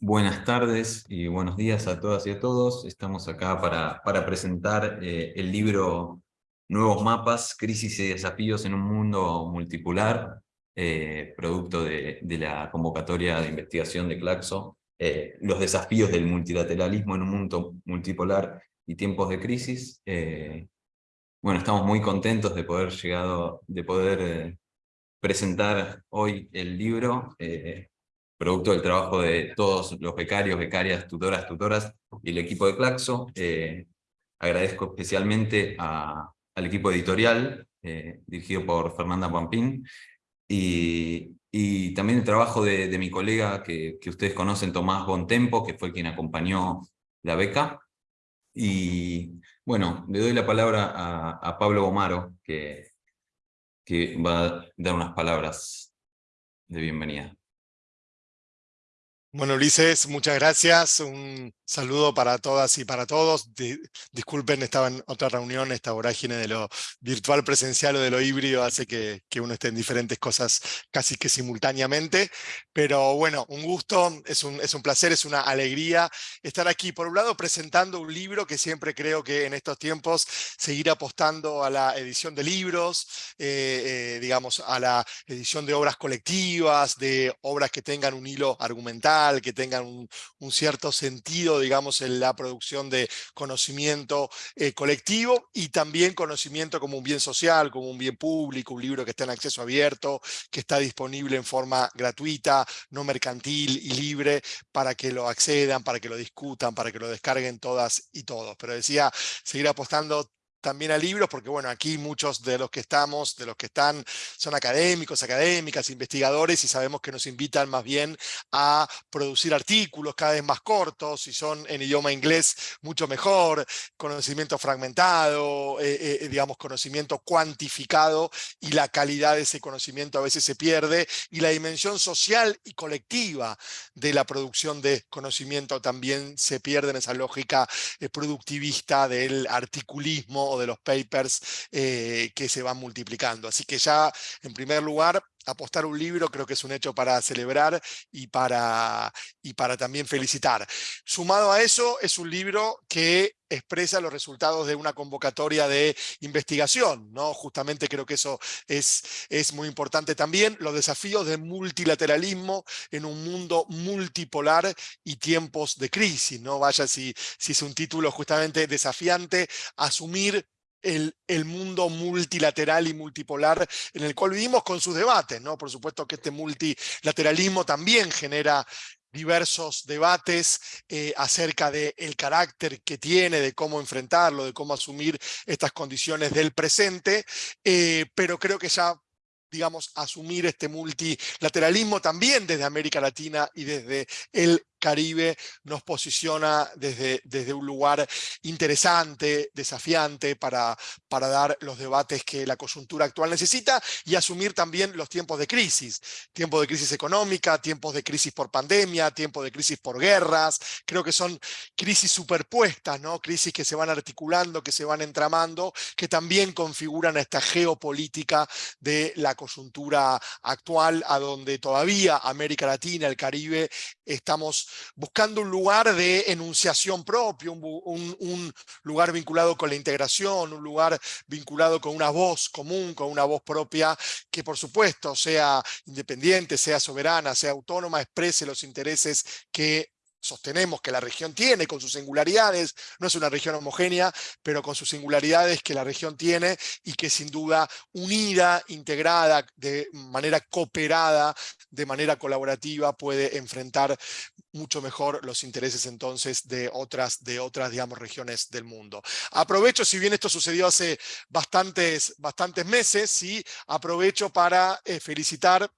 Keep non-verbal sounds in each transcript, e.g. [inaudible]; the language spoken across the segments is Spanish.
Buenas tardes y buenos días a todas y a todos. Estamos acá para, para presentar eh, el libro Nuevos Mapas, Crisis y Desafíos en un Mundo Multipolar, eh, producto de, de, la convocatoria de investigación de Claxo, eh, los desafíos del multilateralismo en un mundo multipolar y tiempos de crisis. bueno, estamos muy contentos de poder, llegado, de poder presentar hoy el libro producto del trabajo de todos los becarios, becarias, tutoras, tutoras y el equipo de Claxo. Eh, agradezco especialmente al equipo editorial, eh, dirigido por Fernanda Pampín, y, también el trabajo de, mi colega que, ustedes conocen, Tomás Bontempo, que fue quien acompañó la beca. Y bueno, le doy la palabra a, Pablo Gomaro, que va a dar unas palabras de bienvenida. Bueno, Ulises, muchas gracias. Un saludo para todas y para todos. disculpen, estaba en otra reunión, esta vorágine de lo virtual presencial o de lo híbrido hace que, que, uno esté en diferentes cosas casi que simultáneamente. Pero bueno, un gusto, es un, es un placer, es una alegría estar aquí. Por un lado, presentando un libro que siempre creo que en estos tiempos seguir apostando a la edición de libros, eh, eh, digamos, a la edición de obras colectivas, de obras que tengan un hilo argumental, que tengan un, cierto sentido, digamos, en la producción de conocimiento eh, colectivo y también conocimiento como un bien social, como un bien público, un libro que está en acceso abierto, que está disponible en forma gratuita, no mercantil y libre, para que lo accedan, para que lo discutan, para que lo descarguen todas y todos. Pero decía, seguir apostando también a libros, porque bueno, aquí muchos de los que estamos, de los que están, son académicos, académicas, investigadores, y sabemos que nos invitan más bien a producir artículos cada vez más cortos, y son en idioma inglés mucho mejor, conocimiento fragmentado, eh, eh, digamos, conocimiento cuantificado, y la calidad de ese conocimiento a veces se pierde, y la dimensión social y colectiva de la producción de conocimiento también se pierde en esa lógica eh, productivista del articulismo o de los papers eh, que se van multiplicando. Así que ya, en primer lugar, apostar un libro creo que es un hecho para celebrar y para, y para también felicitar. Sumado a eso, es un libro que expresa los resultados de una convocatoria de investigación, ¿no? Justamente creo que eso es, es muy importante también, los desafíos de multilateralismo en un mundo multipolar y tiempos de crisis, ¿no? Vaya si, si es un título justamente desafiante, asumir el, mundo multilateral y multipolar en el cual vivimos con sus debates. ¿no? Por supuesto que este multilateralismo también genera diversos debates eh, acerca del el carácter que tiene, de cómo enfrentarlo, de cómo asumir estas condiciones del presente, eh, pero creo que ya digamos, asumir este multilateralismo también desde América Latina y desde el Caribe nos posiciona desde, desde un lugar interesante, desafiante para, para dar los debates que la coyuntura actual necesita y asumir también los tiempos de crisis, tiempos de crisis económica, tiempos de crisis por pandemia, tiempos de crisis por guerras, creo que son crisis superpuestas, ¿no? crisis que se van articulando, que se van entramando, que también configuran esta geopolítica de la coyuntura actual, a donde todavía América Latina, el Caribe, estamos buscando un lugar de enunciación propio, un, lugar vinculado con la integración, un lugar vinculado con una voz común, con una voz propia, que por supuesto sea independiente, sea soberana, sea autónoma, exprese los intereses que sostenemos que la región tiene con sus singularidades, no es una región homogénea, pero con sus singularidades que la región tiene y que sin duda unida, integrada, de manera cooperada, de manera colaborativa puede enfrentar mucho mejor los intereses entonces de otras, de otras digamos, regiones del mundo. Aprovecho, si bien esto sucedió hace bastantes, bastantes meses, ¿sí? aprovecho para eh, felicitar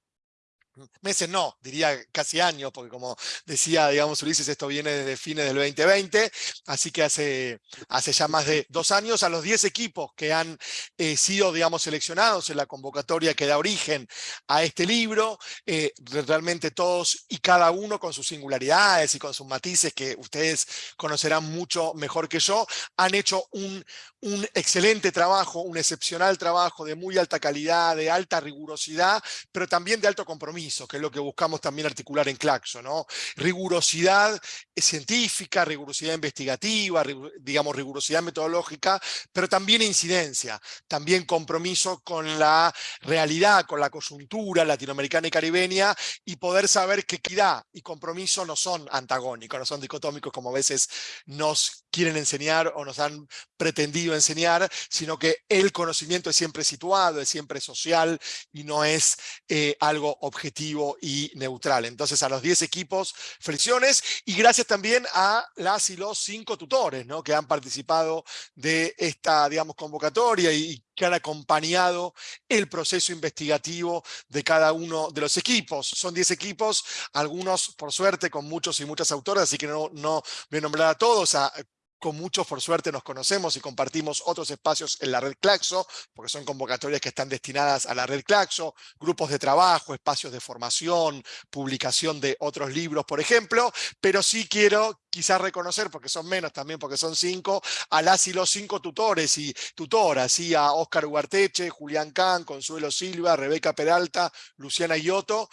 meses no, diría casi años, porque como decía, digamos, Ulises, esto viene desde fines del 2020, así que hace, hace ya más de dos años a los 10 equipos que han eh, sido, digamos, seleccionados en la convocatoria que da origen a este libro, eh, realmente todos y cada uno con sus singularidades y con sus matices que ustedes conocerán mucho mejor que yo, han hecho un, un excelente trabajo, un excepcional trabajo de muy alta calidad, de alta rigurosidad, pero también de alto compromiso que es lo que buscamos también articular en Claxo, ¿no? Rigurosidad científica, rigurosidad investigativa, digamos rigurosidad metodológica, pero también incidencia, también compromiso con la realidad, con la coyuntura latinoamericana y caribeña, y poder saber que equidad y compromiso no son antagónicos, no son dicotómicos como a veces nos quieren enseñar o nos han pretendido enseñar, sino que el conocimiento es siempre situado, es siempre social y no es eh, algo objetivo y neutral. Entonces a los 10 equipos, flexiones y gracias también a las y los cinco tutores ¿no? que han participado de esta digamos, convocatoria y que han acompañado el proceso investigativo de cada uno de los equipos. Son 10 equipos, algunos por suerte con muchos y muchas autoras, así que no, no voy a nombrar a todos, a con muchos por suerte nos conocemos y compartimos otros espacios en la red Claxo, porque son convocatorias que están destinadas a la red Claxo, grupos de trabajo, espacios de formación, publicación de otros libros, por ejemplo, pero sí quiero quizás reconocer, porque son menos también, porque son cinco, a las y los cinco tutores y tutoras, ¿sí? a Oscar Ugarteche, Julián Can, Consuelo Silva, Rebeca Peralta, Luciana Ioto.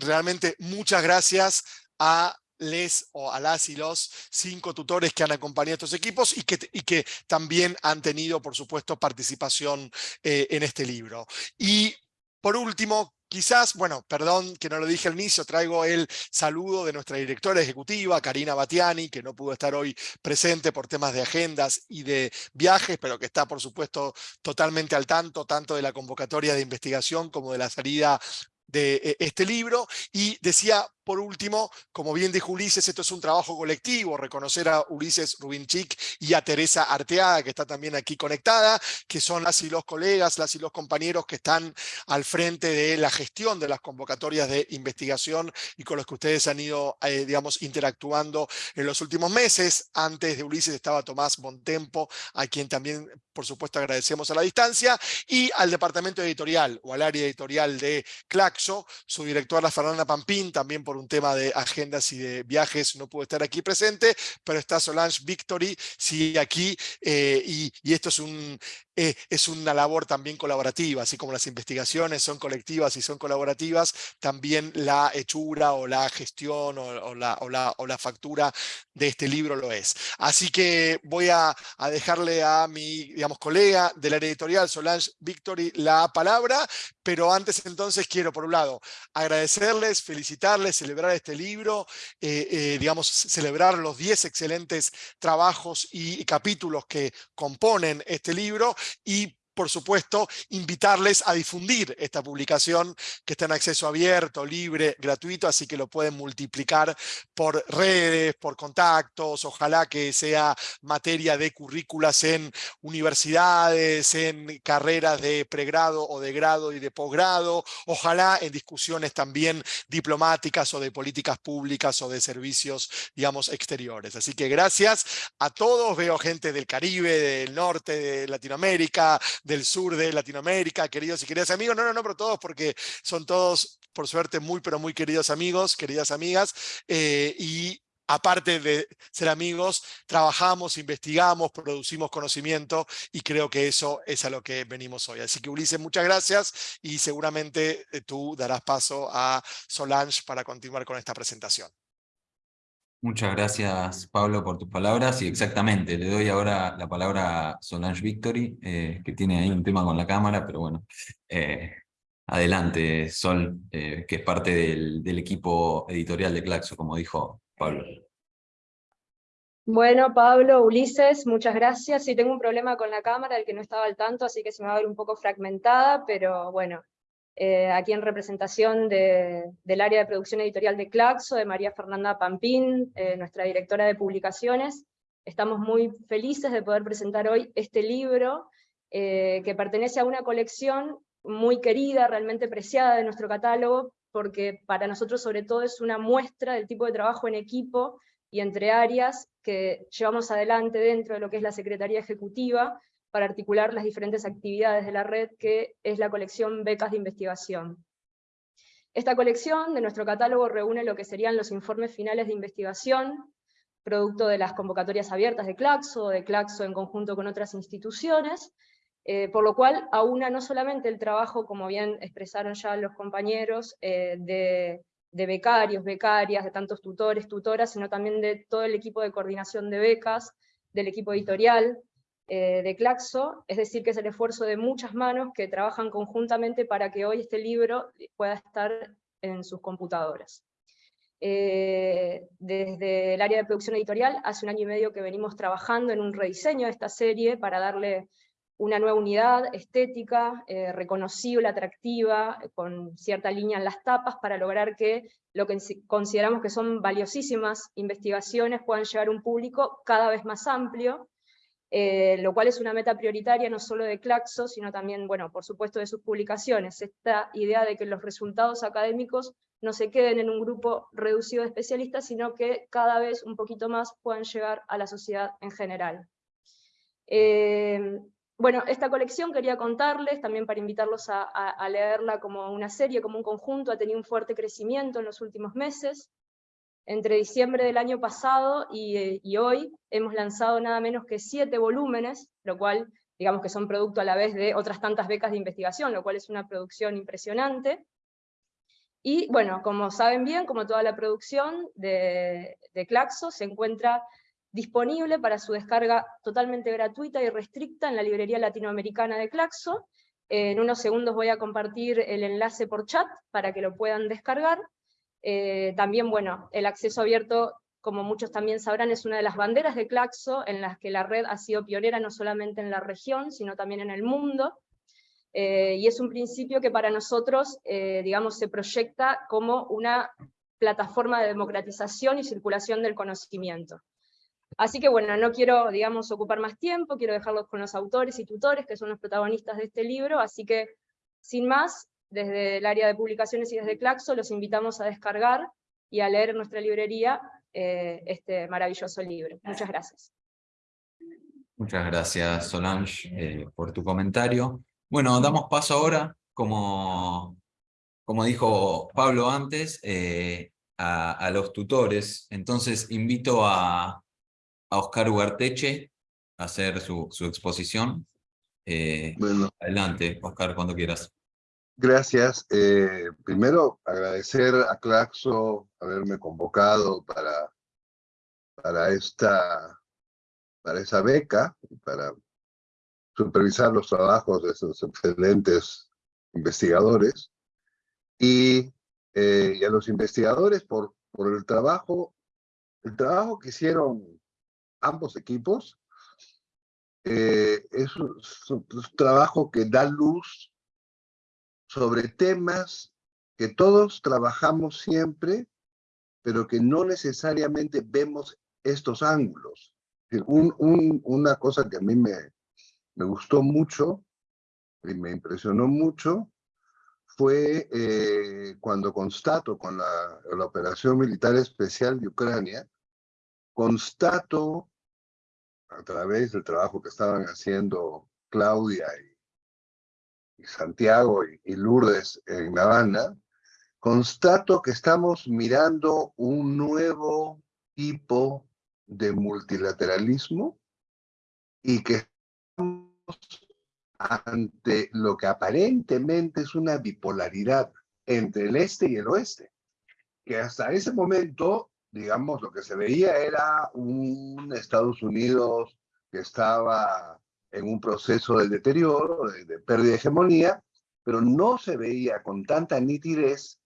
realmente muchas gracias a les o a las y los cinco tutores que han acompañado estos equipos y que, y que también han tenido, por supuesto, participación eh, en este libro. Y por último, quizás, bueno, perdón que no lo dije al inicio, traigo el saludo de nuestra directora ejecutiva, Karina Batiani, que no pudo estar hoy presente por temas de agendas y de viajes, pero que está, por supuesto, totalmente al tanto, tanto de la convocatoria de investigación como de la salida de eh, este libro. Y decía por último, como bien dijo Ulises, esto es un trabajo colectivo, reconocer a Ulises Rubinchik y a Teresa Arteaga, que está también aquí conectada, que son las y los colegas, las y los compañeros que están al frente de la gestión de las convocatorias de investigación y con los que ustedes han ido, eh, digamos, interactuando en los últimos meses. Antes de Ulises estaba Tomás Montempo, a quien también, por supuesto, agradecemos a la distancia, y al departamento editorial o al área editorial de Claxo, su directora Fernanda Pampín, también por un tema de agendas y de viajes no pudo estar aquí presente, pero está Solange Victory, sí, aquí, eh, y, y, esto es un, eh, es una labor también colaborativa, así como las investigaciones son colectivas y son colaborativas, también la hechura o la gestión o, la, o, la, o la, factura de este libro lo es. Así que voy a, a, dejarle a mi digamos, colega del área editorial, Solange Victory, la palabra, pero antes entonces quiero, por un lado, agradecerles, felicitarles, celebrar este libro, eh, eh, digamos, celebrar los 10 excelentes trabajos y capítulos que componen este libro y por supuesto, invitarles a difundir esta publicación que está en acceso abierto, libre, gratuito, así que lo pueden multiplicar por redes, por contactos, ojalá que sea materia de currículas en universidades, en carreras de pregrado o de grado y de posgrado, ojalá en discusiones también diplomáticas o de políticas públicas o de servicios, digamos, exteriores. Así que gracias a todos, veo gente del Caribe, del norte de Latinoamérica, del sur de Latinoamérica, queridos y queridas amigos, no, no, no, pero todos porque son todos, por suerte, muy, pero muy queridos amigos, queridas amigas, eh, y aparte de ser amigos, trabajamos, investigamos, producimos conocimiento y creo que eso es a lo que venimos hoy. Así que Ulises, muchas gracias y seguramente eh, tú darás paso a Solange para continuar con esta presentación. Muchas gracias, Pablo, por tus palabras. Y exactamente, le doy ahora la palabra a Solange Victory, eh, que tiene ahí un tema con la cámara, pero bueno. Eh, adelante, Sol, eh, que es parte del, del, equipo editorial de Claxo, como dijo Pablo. Bueno, Pablo, Ulises, muchas gracias. Sí, tengo un problema con la cámara, el que no estaba al tanto, así que se me va a ver un poco fragmentada, pero bueno, eh, aquí en representación del área de producción editorial de Claxo, de María Fernanda Pampín, eh, nuestra directora de publicaciones. Estamos muy felices de poder presentar hoy este libro, eh, que pertenece a una colección muy querida, realmente preciada de nuestro catálogo, porque para nosotros sobre todo es una muestra del tipo de trabajo en equipo y entre áreas que llevamos adelante dentro de lo que es la Secretaría Ejecutiva, para articular las diferentes actividades de la red que es la colección Becas de Investigación. Esta colección de nuestro catálogo reúne lo que serían los informes finales de investigación, producto de las convocatorias abiertas de Claxo, de Claxo en conjunto con otras instituciones, Eh, por lo cual aúna no solamente el trabajo, como bien expresaron ya los compañeros, eh, de, de, becarios, becarias, de tantos tutores, tutoras, sino también de todo el equipo de coordinación de becas, del equipo editorial, eh, de Claxo, es decir, que es el esfuerzo de muchas manos que trabajan conjuntamente para que hoy este libro pueda estar en sus computadoras. Eh, desde el área de producción editorial, hace un año y medio que venimos trabajando en un rediseño de esta serie para darle una nueva unidad estética, eh, reconocible, atractiva, con cierta línea en las tapas, para lograr que lo que consideramos que son valiosísimas investigaciones puedan llegar a un público cada vez más amplio, eh, lo cual es una meta prioritaria no solo de Claxo, sino también, bueno, por supuesto de sus publicaciones, esta idea de que los resultados académicos no se queden en un grupo reducido de especialistas, sino que cada vez un poquito más puedan llegar a la sociedad en general. Eh, bueno, esta colección quería contarles, también para invitarlos a, a, leerla como una serie, como un conjunto, ha tenido un fuerte crecimiento en los últimos meses, entre diciembre del año pasado y, y, hoy hemos lanzado nada menos que siete volúmenes, lo cual digamos que son producto a la vez de otras tantas becas de investigación, lo cual es una producción impresionante. Y bueno, como saben bien, como toda la producción de, de Claxo, se encuentra disponible para su descarga totalmente gratuita y restricta en la librería latinoamericana de Claxo. En unos segundos voy a compartir el enlace por chat para que lo puedan descargar. Eh, también, bueno, el acceso abierto, como muchos también sabrán, es una de las banderas de Claxo, en las que la red ha sido pionera no solamente en la región, sino también en el mundo, eh, y es un principio que para nosotros, eh, digamos, se proyecta como una plataforma de democratización y circulación del conocimiento. Así que bueno, no quiero, digamos, ocupar más tiempo, quiero dejarlos con los autores y tutores, que son los protagonistas de este libro, así que, sin más, desde el área de publicaciones y desde Claxo, los invitamos a descargar y a leer en nuestra librería eh, este maravilloso libro. Muchas gracias. Muchas gracias, Solange, eh, por tu comentario. Bueno, damos paso ahora, como, como dijo Pablo antes, eh, a, a, los tutores. Entonces invito a, a Oscar Ugarteche a hacer su, su exposición. bueno. Adelante, Oscar, cuando quieras. Gracias. Eh, primero, agradecer a Claxo haberme convocado para, para, esta, para esa beca, para supervisar los trabajos de esos excelentes investigadores, y, eh, a los investigadores por, por el trabajo, el trabajo que hicieron ambos equipos. Eh, es un trabajo que da luz sobre temas que todos trabajamos siempre, pero que no necesariamente vemos estos ángulos. una cosa que a mí me, me gustó mucho y me impresionó mucho fue eh, cuando constato con la, la, operación militar especial de Ucrania, constato a través del trabajo que estaban haciendo Claudia y Santiago y, Lourdes en La Habana, constato que estamos mirando un nuevo tipo de multilateralismo y que estamos ante lo que aparentemente es una bipolaridad entre el este y el oeste, que hasta ese momento, digamos, lo que se veía era un Estados Unidos que estaba en un proceso de deterioro, de, pérdida de hegemonía, pero no se veía con tanta nitidez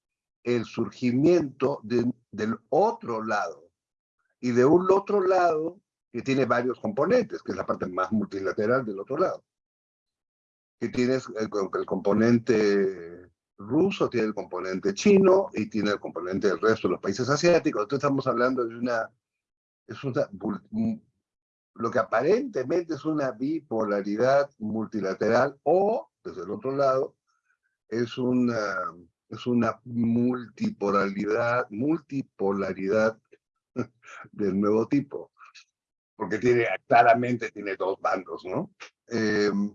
el surgimiento del otro lado. Y de un otro lado que tiene varios componentes, que es la parte más multilateral del otro lado. Que tienes el, el componente ruso, tiene el componente chino y tiene el componente del resto de los países asiáticos. Entonces estamos hablando de una, es una lo que aparentemente es una bipolaridad multilateral o, desde el otro lado, es una, es una multipolaridad, multipolaridad [laughs] del nuevo tipo, porque tiene, claramente tiene dos bandos, ¿no? Em,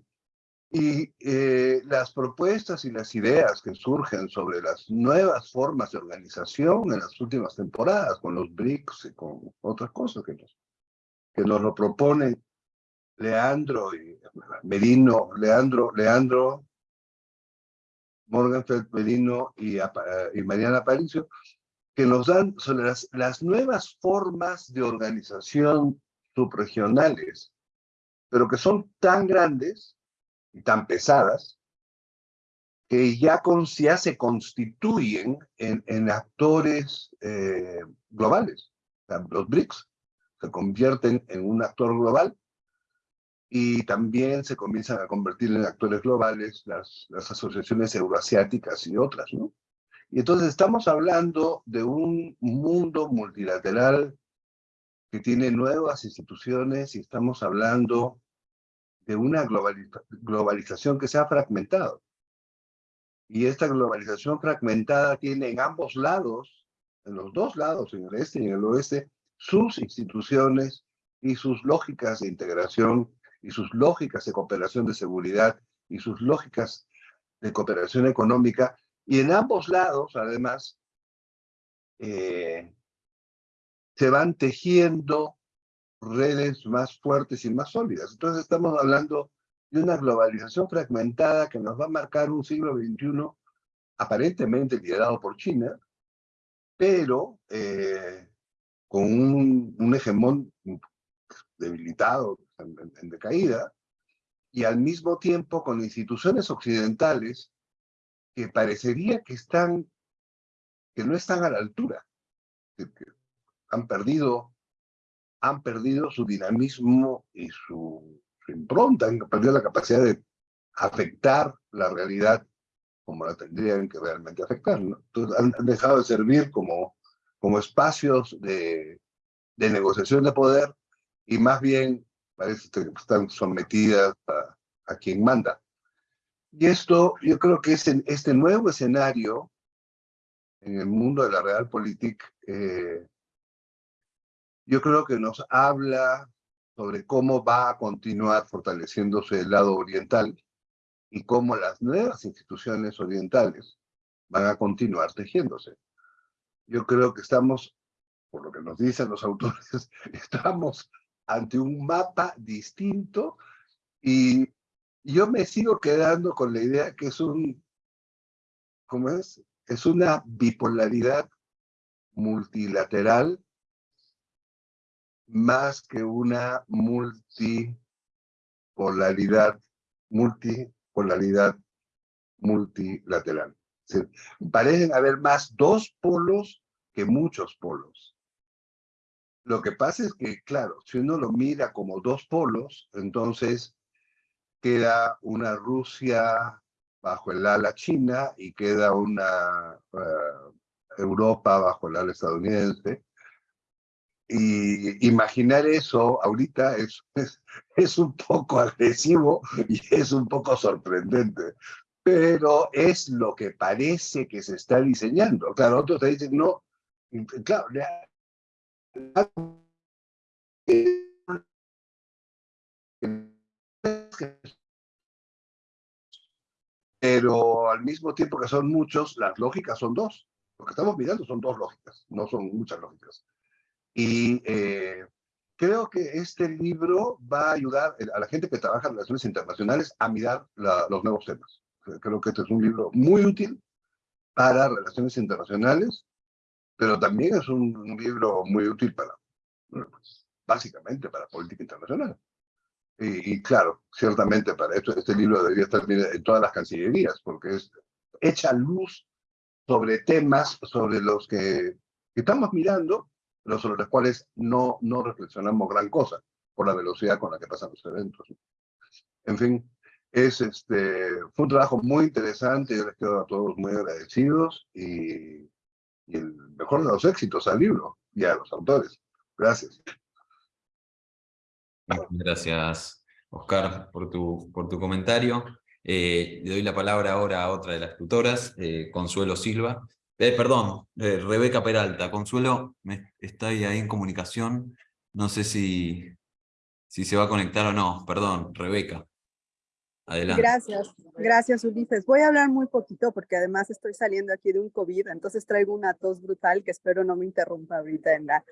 y eh, las propuestas y las ideas que surgen sobre las nuevas formas de organización en las últimas temporadas, con los BRICS y con otras cosas que nos que nos lo proponen Leandro y Merino, Leandro, Leandro, Morganfeld, Merino y, Mariana Aparicio, que nos dan sobre las, las nuevas formas de organización subregionales, pero que son tan grandes y tan pesadas que ya, con, ya se constituyen en, en actores eh, globales. los BRICS se convierten en un actor global y también se comienzan a convertir en actores globales las, las asociaciones euroasiáticas y otras, ¿no? Y entonces estamos hablando de un mundo multilateral que tiene nuevas instituciones y estamos hablando de una globalización que se ha fragmentado. Y esta globalización fragmentada tiene en ambos lados, en los dos lados, en el este y en el oeste, sus instituciones y sus lógicas de integración y sus lógicas de cooperación de seguridad y sus lógicas de cooperación económica y en ambos lados, además, eh, se van tejiendo redes más fuertes y más sólidas. Entonces estamos hablando de una globalización fragmentada que nos va a marcar un siglo XXI aparentemente liderado por China, pero eh, con un, un, hegemón debilitado, en, en decaída, y al mismo tiempo con instituciones occidentales que parecería que están, que no están a la altura, que, han perdido, han perdido su dinamismo y su, impronta, han perdido la capacidad de afectar la realidad como la tendrían que realmente afectar. ¿no? Entonces han, dejado de servir como, como espacios de, negociación de poder y más bien parece que están sometidas a, a quien manda. Y esto, yo creo que es en este nuevo escenario en el mundo de la realpolitik, eh, yo creo que nos habla sobre cómo va a continuar fortaleciéndose el lado oriental y cómo las nuevas instituciones orientales van a continuar tejiéndose. Yo creo que estamos, por lo que nos dicen los [laughs] autores, estamos ante un mapa distinto y yo me sigo quedando con la idea que es un, ¿cómo es? Es una bipolaridad multilateral más que una multipolaridad, multipolaridad multilateral. Parecen haber más dos polos que muchos polos. Lo que pasa es que, claro, si uno lo mira como dos polos, entonces queda una Rusia bajo el ala china y queda una eh, Europa bajo el ala estadounidense. Y imaginar eso ahorita es, [laughs] es, es, un poco agresivo y es un poco sorprendente, pero es lo que parece que se está diseñando. Claro, otros te dicen, no, claro, [laughs] pero al mismo tiempo que son muchos, las lógicas son dos. Lo que estamos mirando son dos lógicas, no son muchas lógicas. Y eh, creo que este libro va a ayudar a la gente que trabaja en relaciones internacionales a mirar los nuevos temas. Creo que este es un libro muy útil para relaciones internacionales, pero también es un, libro muy útil para, pues, básicamente para política internacional. Y, claro, ciertamente para esto este libro debería estar en todas las cancillerías, porque es, echa luz sobre temas sobre los que, estamos mirando, pero sobre los cuales no, no reflexionamos gran cosa, por la velocidad con la que pasan los eventos. En fin, es este, fue un trabajo muy interesante, yo les quedo a todos muy agradecidos y, y el mejor de los éxitos al libro y a los autores. Gracias. Gracias, Oscar, por tu, por tu comentario. Eh, le doy la palabra ahora a otra de las tutoras, eh, Consuelo Silva. Eh, perdón, Rebeca Peralta. Consuelo está ahí, en comunicación. No sé si, si se va a conectar o no. Perdón, Rebeca. Adelante. Gracias, gracias Ulises. Voy a hablar muy poquito porque además estoy saliendo aquí de un COVID, entonces traigo una tos brutal que espero no me interrumpa ahorita en la,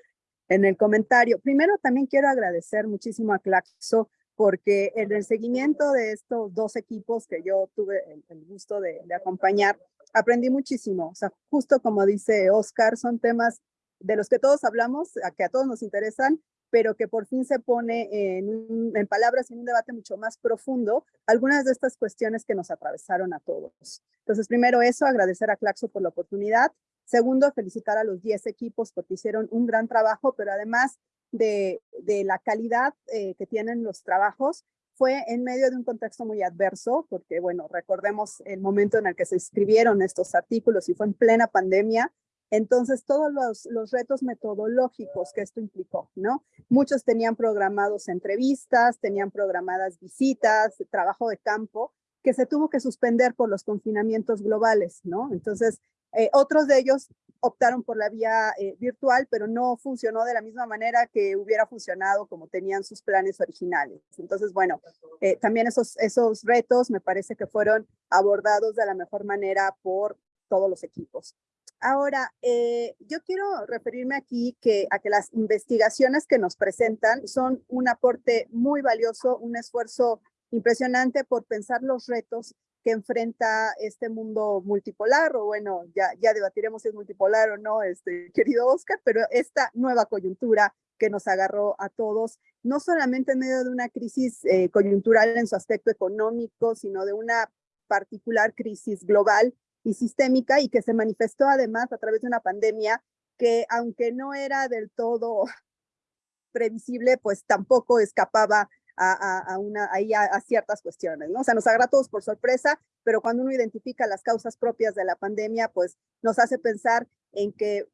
en el comentario. Primero también quiero agradecer muchísimo a Claxo porque en el seguimiento de estos dos equipos que yo tuve el, gusto de, de, acompañar, aprendí muchísimo. O sea, justo como dice Oscar, son temas de los que todos hablamos, a que a todos nos interesan, pero que por fin se pone en, palabras en un debate mucho más profundo algunas de estas cuestiones que nos atravesaron a todos. Entonces, primero eso, agradecer a Claxo por la oportunidad. Segundo, felicitar a los 10 equipos porque hicieron un gran trabajo, pero además de, de la calidad eh, que tienen los trabajos, fue en medio de un contexto muy adverso, porque bueno, recordemos el momento en el que se escribieron estos artículos y fue en plena pandemia, entonces, todos los, retos metodológicos que esto implicó, ¿no? Muchos tenían programados entrevistas, tenían programadas visitas, trabajo de campo, que se tuvo que suspender por los confinamientos globales, ¿no? Entonces, eh, otros de ellos optaron por la vía eh, virtual, pero no funcionó de la misma manera que hubiera funcionado como tenían sus planes originales. Entonces, bueno, eh, también esos, esos retos me parece que fueron abordados de la mejor manera por todos los equipos. Ahora, eh, yo quiero referirme aquí que, a que las investigaciones que nos presentan son un aporte muy valioso, un esfuerzo impresionante por pensar los retos que enfrenta este mundo multipolar, o bueno, ya, ya debatiremos si es multipolar o no, este, [laughs] querido Oscar, pero esta nueva coyuntura que nos agarró a todos, no solamente en medio de una crisis eh, coyuntural en su aspecto económico, sino de una particular crisis global y sistémica y que se manifestó además a través de una pandemia que aunque no era del todo [laughs] previsible, pues tampoco escapaba a, una, a, ciertas cuestiones, ¿no? O sea, nos agarra a todos por sorpresa, pero cuando uno identifica las causas propias de la pandemia, pues nos hace pensar en que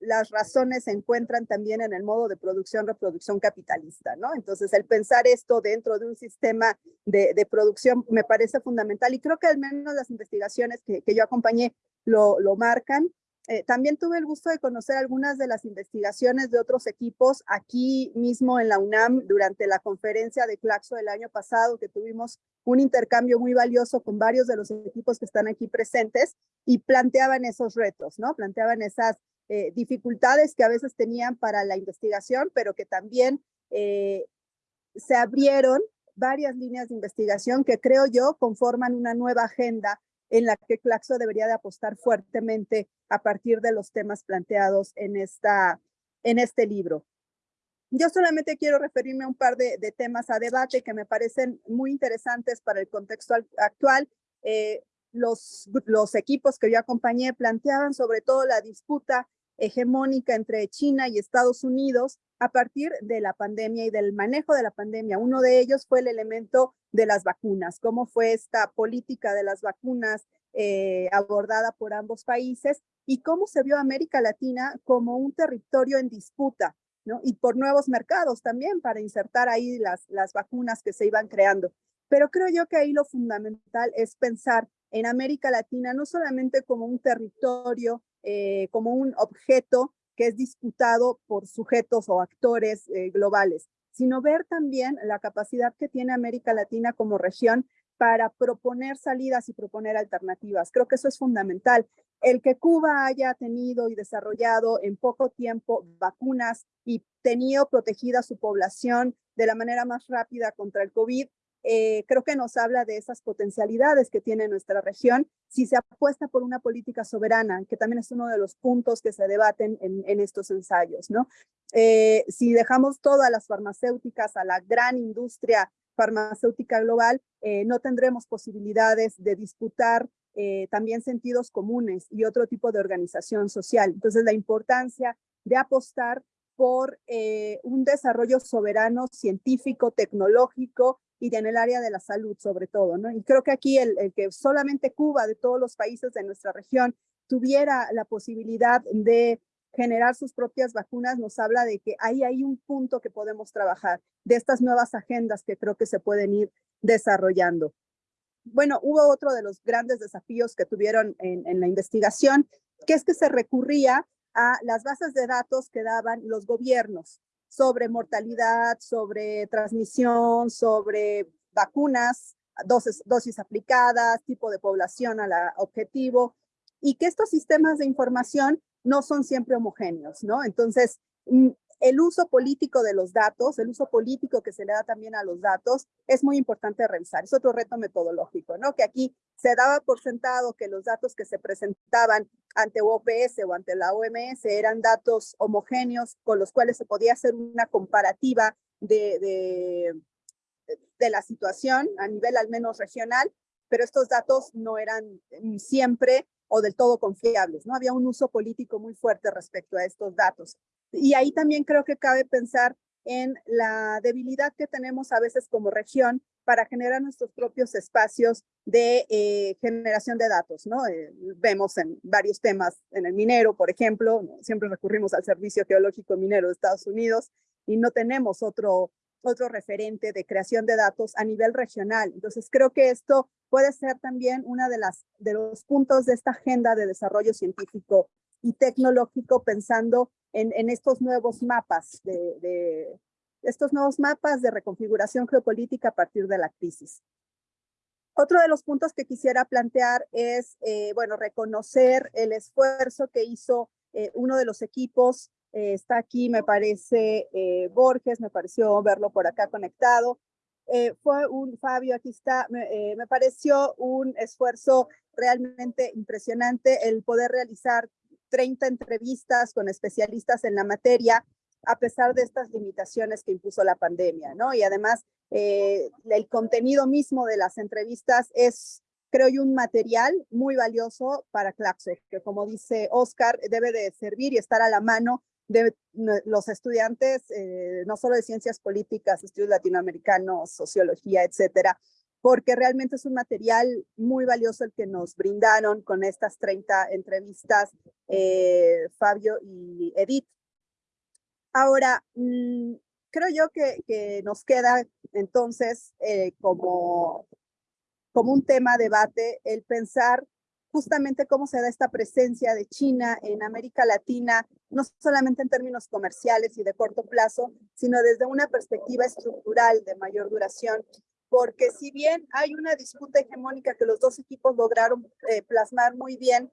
las razones se encuentran también en el modo de producción, reproducción capitalista, ¿no? Entonces, el pensar esto dentro de un sistema de, producción me parece fundamental y creo que al menos las investigaciones que, que yo acompañé lo, lo marcan. Eh, también tuve el gusto de conocer algunas de las investigaciones de otros equipos aquí mismo en la UNAM durante la conferencia de Claxo del año pasado, que tuvimos un intercambio muy valioso con varios de los equipos que están aquí presentes y planteaban esos retos, ¿no? Planteaban esas eh, dificultades que a veces tenían para la investigación, pero que también eh, se abrieron varias líneas de investigación que creo yo conforman una nueva agenda en la que Claxo debería de apostar fuertemente a partir de los temas planteados en, esta, en este libro. Yo solamente quiero referirme a un par de, temas a debate que me parecen muy interesantes para el contexto actual. Eh, los, los equipos que yo acompañé planteaban sobre todo la disputa hegemónica entre China y Estados Unidos a partir de la pandemia y del manejo de la pandemia. Uno de ellos fue el elemento de las vacunas, cómo fue esta política de las vacunas eh, abordada por ambos países y cómo se vio América Latina como un territorio en disputa, ¿no? Y por nuevos mercados también para insertar ahí las, las vacunas que se iban creando. Pero creo yo que ahí lo fundamental es pensar en América Latina no solamente como un territorio eh, como un objeto que es disputado por sujetos o actores eh, globales, sino ver también la capacidad que tiene América Latina como región para proponer salidas y proponer alternativas. Creo que eso es fundamental. El que Cuba haya tenido y desarrollado en poco tiempo vacunas y tenido protegida su población de la manera más rápida contra el COVID, eh, creo que nos habla de esas potencialidades que tiene nuestra región si se apuesta por una política soberana, que también es uno de los puntos que se debaten en, estos ensayos. ¿no? Eh, si dejamos todas las farmacéuticas a la gran industria farmacéutica global, eh, no tendremos posibilidades de disputar también sentidos comunes y otro tipo de organización social. Entonces, la importancia de apostar por un desarrollo soberano, científico, tecnológico, y en el área de la salud sobre todo, ¿no? Y creo que aquí el, que solamente Cuba, de todos los países de nuestra región, tuviera la posibilidad de generar sus propias vacunas, nos habla de que ahí hay un punto que podemos trabajar, de estas nuevas agendas que creo que se pueden ir desarrollando. Bueno, hubo otro de los grandes desafíos que tuvieron en, en la investigación, que es que se recurría a las bases de datos que daban los gobiernos sobre mortalidad, sobre transmisión, sobre vacunas, dosis, dosis aplicadas, tipo de población a la objetivo, y que estos sistemas de información no son siempre homogéneos, ¿no? Entonces, mm, el uso político de los datos, el uso político que se le da también a los datos, es muy importante revisar. Es otro reto metodológico, ¿no? Que aquí se daba por sentado que los datos que se presentaban ante OPS o ante la OMS eran datos homogéneos con los cuales se podía hacer una comparativa de, de, la situación a nivel al menos regional, pero estos datos no eran siempre o del todo confiables, ¿no? Había un uso político muy fuerte respecto a estos datos. Y ahí también creo que cabe pensar en la debilidad que tenemos a veces como región para generar nuestros propios espacios de eh, generación de datos, ¿no? Eh, vemos en varios temas, en el minero, por ejemplo, siempre recurrimos al Servicio Geológico Minero de Estados Unidos y no tenemos otro, otro referente de creación de datos a nivel regional. Entonces creo que esto puede ser también una de las de los puntos de esta agenda de desarrollo científico y tecnológico pensando en, en estos nuevos mapas de, de, estos nuevos mapas de reconfiguración geopolítica a partir de la crisis. Otro de los puntos que quisiera plantear es, eh, bueno, reconocer el esfuerzo que hizo eh, uno de los equipos, eh, está aquí, me parece, eh, Borges, me pareció verlo por acá conectado, eh, fue un, Fabio, aquí está, me, me, pareció un esfuerzo realmente impresionante el poder realizar 30 entrevistas con especialistas en la materia, a pesar de estas limitaciones que impuso la pandemia, ¿no? Y además, eh, el contenido mismo de las entrevistas es, creo yo, un material muy valioso para Claxo, que como dice Oscar, debe de servir y estar a la mano de los estudiantes, eh, no solo de ciencias políticas, estudios latinoamericanos, sociología, etcétera, porque realmente es un material muy valioso el que nos brindaron con estas 30 entrevistas eh, Fabio y Edith. Ahora, mmm, creo yo que, que, nos queda entonces eh, como, como un tema debate el pensar justamente cómo se da esta presencia de China en América Latina, no solamente en términos comerciales y de corto plazo, sino desde una perspectiva estructural de mayor duración porque si bien hay una disputa hegemónica que los dos equipos lograron eh, plasmar muy bien,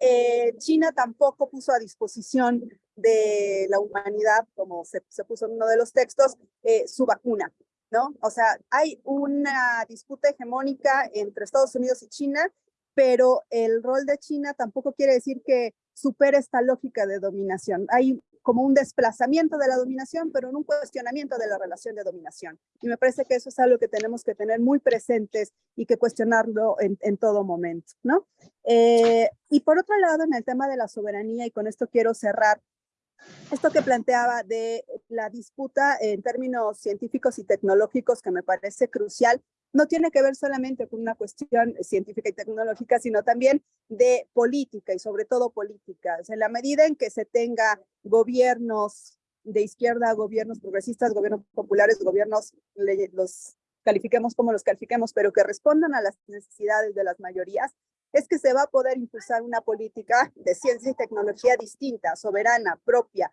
eh, China tampoco puso a disposición de la humanidad, como se, puso en uno de los textos, eh, su vacuna, ¿no? O sea, hay una disputa hegemónica entre Estados Unidos y China, pero el rol de China tampoco quiere decir que supere esta lógica de dominación. Hay como un desplazamiento de la dominación, pero en un cuestionamiento de la relación de dominación. Y me parece que eso es algo que tenemos que tener muy presentes y que cuestionarlo en, en todo momento, ¿no? Eh, y por otro lado, en el tema de la soberanía, y con esto quiero cerrar, esto que planteaba de la disputa en términos científicos y tecnológicos que me parece crucial, no tiene que ver solamente con una cuestión científica y tecnológica, sino también de política y sobre todo políticas. En la medida en que se tenga gobiernos de izquierda, gobiernos progresistas, gobiernos populares, gobiernos, los califiquemos como los califiquemos, pero que respondan a las necesidades de las mayorías, es que se va a poder impulsar una política de ciencia y tecnología distinta, soberana, propia,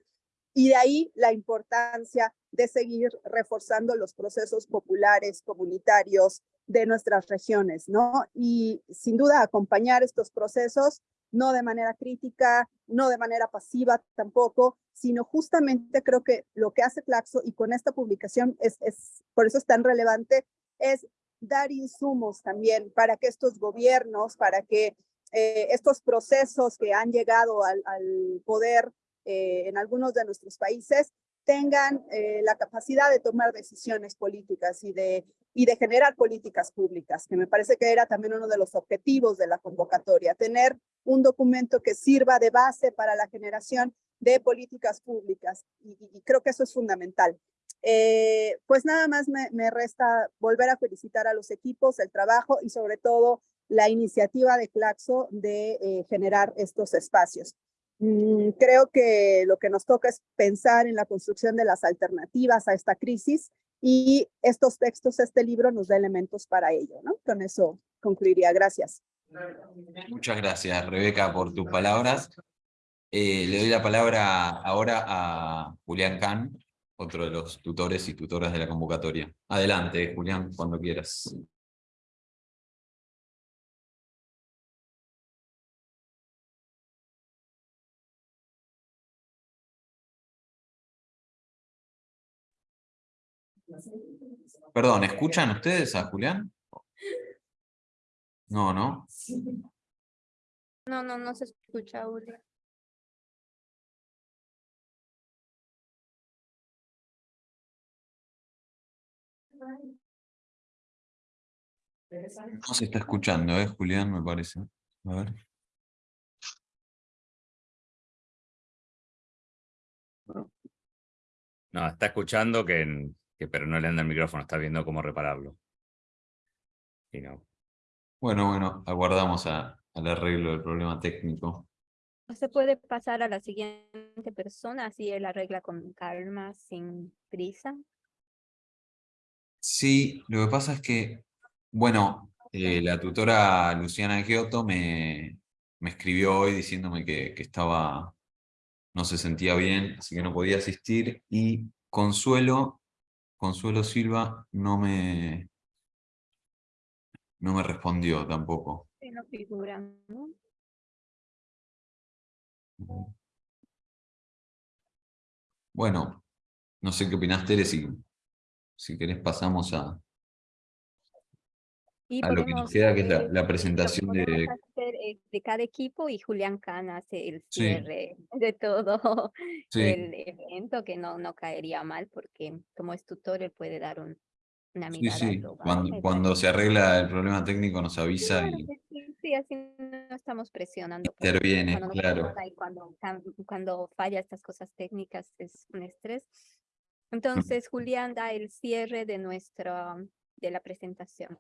y de ahí la importancia de seguir reforzando los procesos populares, comunitarios de nuestras regiones, ¿no? Y sin duda acompañar estos procesos, no de manera crítica, no de manera pasiva tampoco, sino justamente creo que lo que hace Claxo y con esta publicación es, es por eso es tan relevante, es dar insumos también para que estos gobiernos, para que eh, estos procesos que han llegado al, al poder eh, en algunos de nuestros países tengan eh, la capacidad de tomar decisiones políticas y de, y de generar políticas públicas, que me parece que era también uno de los objetivos de la convocatoria, tener un documento que sirva de base para la generación de políticas públicas, y, creo que eso es fundamental. Eh, pues nada más me, resta volver a felicitar a los equipos, el trabajo y sobre todo la iniciativa de Claxo de generar estos espacios. Mm, creo que lo que nos toca es pensar en la construcción de las alternativas a esta crisis y estos textos, este libro nos da elementos para ello. Con eso concluiría. Gracias. Muchas gracias, Rebeca, por tus palabras. Eh, le doy la palabra ahora a Julián Kahn, otro de los tutores y tutoras de la convocatoria. Adelante, Julián, cuando quieras. Perdón, ¿escuchan ustedes a Julián? No, ¿no? No, no, no se escucha, Julia. No se está escuchando, ¿eh, Julián? Me parece. A ver. No, está escuchando que, que pero no le anda el micrófono, está viendo cómo repararlo. Y no. Bueno, bueno, aguardamos a, al arreglo del problema técnico. Se puede pasar a la siguiente persona, así él arregla con calma, sin prisa. Sí, lo que pasa es que, bueno, eh, la tutora Luciana Giotto me, me escribió hoy diciéndome que, que estaba, no se sentía bien, así que no podía asistir, y Consuelo, Consuelo Silva no me, no me respondió tampoco. Sí, no figura, ¿no? Bueno, no sé qué opinás, Tere, si, si querés pasamos a, Y a lo que nos queda, que es la, lo presentación de... hacer, eh, de cada equipo y Julián Can hace el Sí. cierre de todo [laughs] Sí, el evento, que no, no caería mal, porque como es tutor, él puede dar un, una sí, mirada sí. global. Cuando, cuando se arregla el problema técnico nos avisa Claro y sí, sí, así no estamos presionando. interviene, cuando claro. y cuando, cuando falla estas cosas técnicas es un estrés. Entonces, Julián da el cierre de nuestra, de la presentación.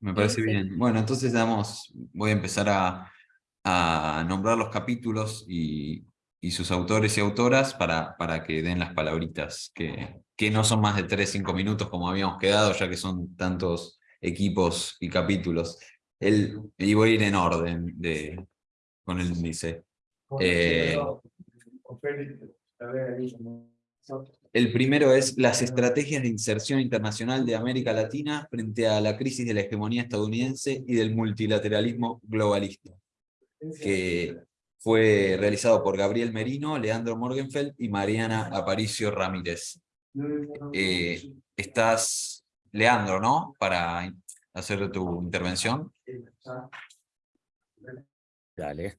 Me parece sí. bien. Bueno, entonces damos, voy a empezar a, a nombrar los capítulos y, y sus autores y autoras para, para que den las palabritas, que, que no son más de 3-5 minutos como habíamos quedado, ya que son tantos equipos y capítulos. El, y voy a ir en orden de, con el índice. Eh, El primero es las estrategias de inserción internacional de América Latina frente a la crisis de la hegemonía estadounidense y del multilateralismo globalista, que fue realizado por Gabriel Merino, Leandro Morgenfeld y Mariana Aparicio Ramírez. Eh, estás, Leandro, ¿no? Para hacer tu intervención. Dale.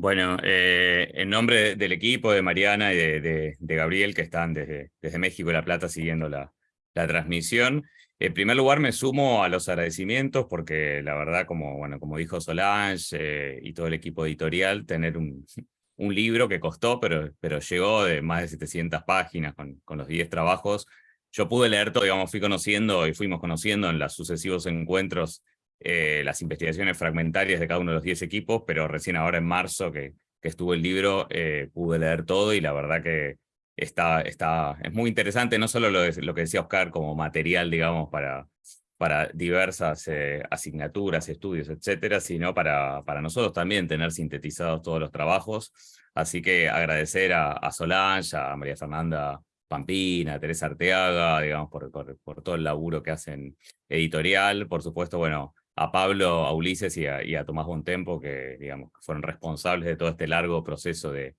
Bueno, eh, en nombre del equipo, de Mariana y de, Gabriel, que están desde, México y La Plata siguiendo la, transmisión, en primer lugar me sumo a los agradecimientos porque la verdad, como, bueno, como dijo Solange eh, y todo el equipo editorial, tener un, [laughs] un libro que costó, pero, pero llegó de más de 700 páginas con, con los 10 trabajos. Yo pude leer todo, digamos, fui conociendo y fuimos conociendo en los sucesivos encuentros eh, las investigaciones fragmentarias de cada uno de los 10 equipos, pero recién ahora en marzo que, que estuvo el libro eh, pude leer todo y la verdad que está, está, es muy interesante, no solo lo, lo que decía Oscar como material, digamos, para, para diversas eh, asignaturas, estudios, etcétera, sino para, para nosotros también tener sintetizados todos los trabajos. Así que agradecer a, a Solange, a María Fernanda Pampina, a Teresa Arteaga, digamos, por, por, por todo el laburo que hacen editorial. Por supuesto, bueno, a Pablo, a Ulises y a, Tomás Bontempo, que digamos, fueron responsables de todo este largo proceso de,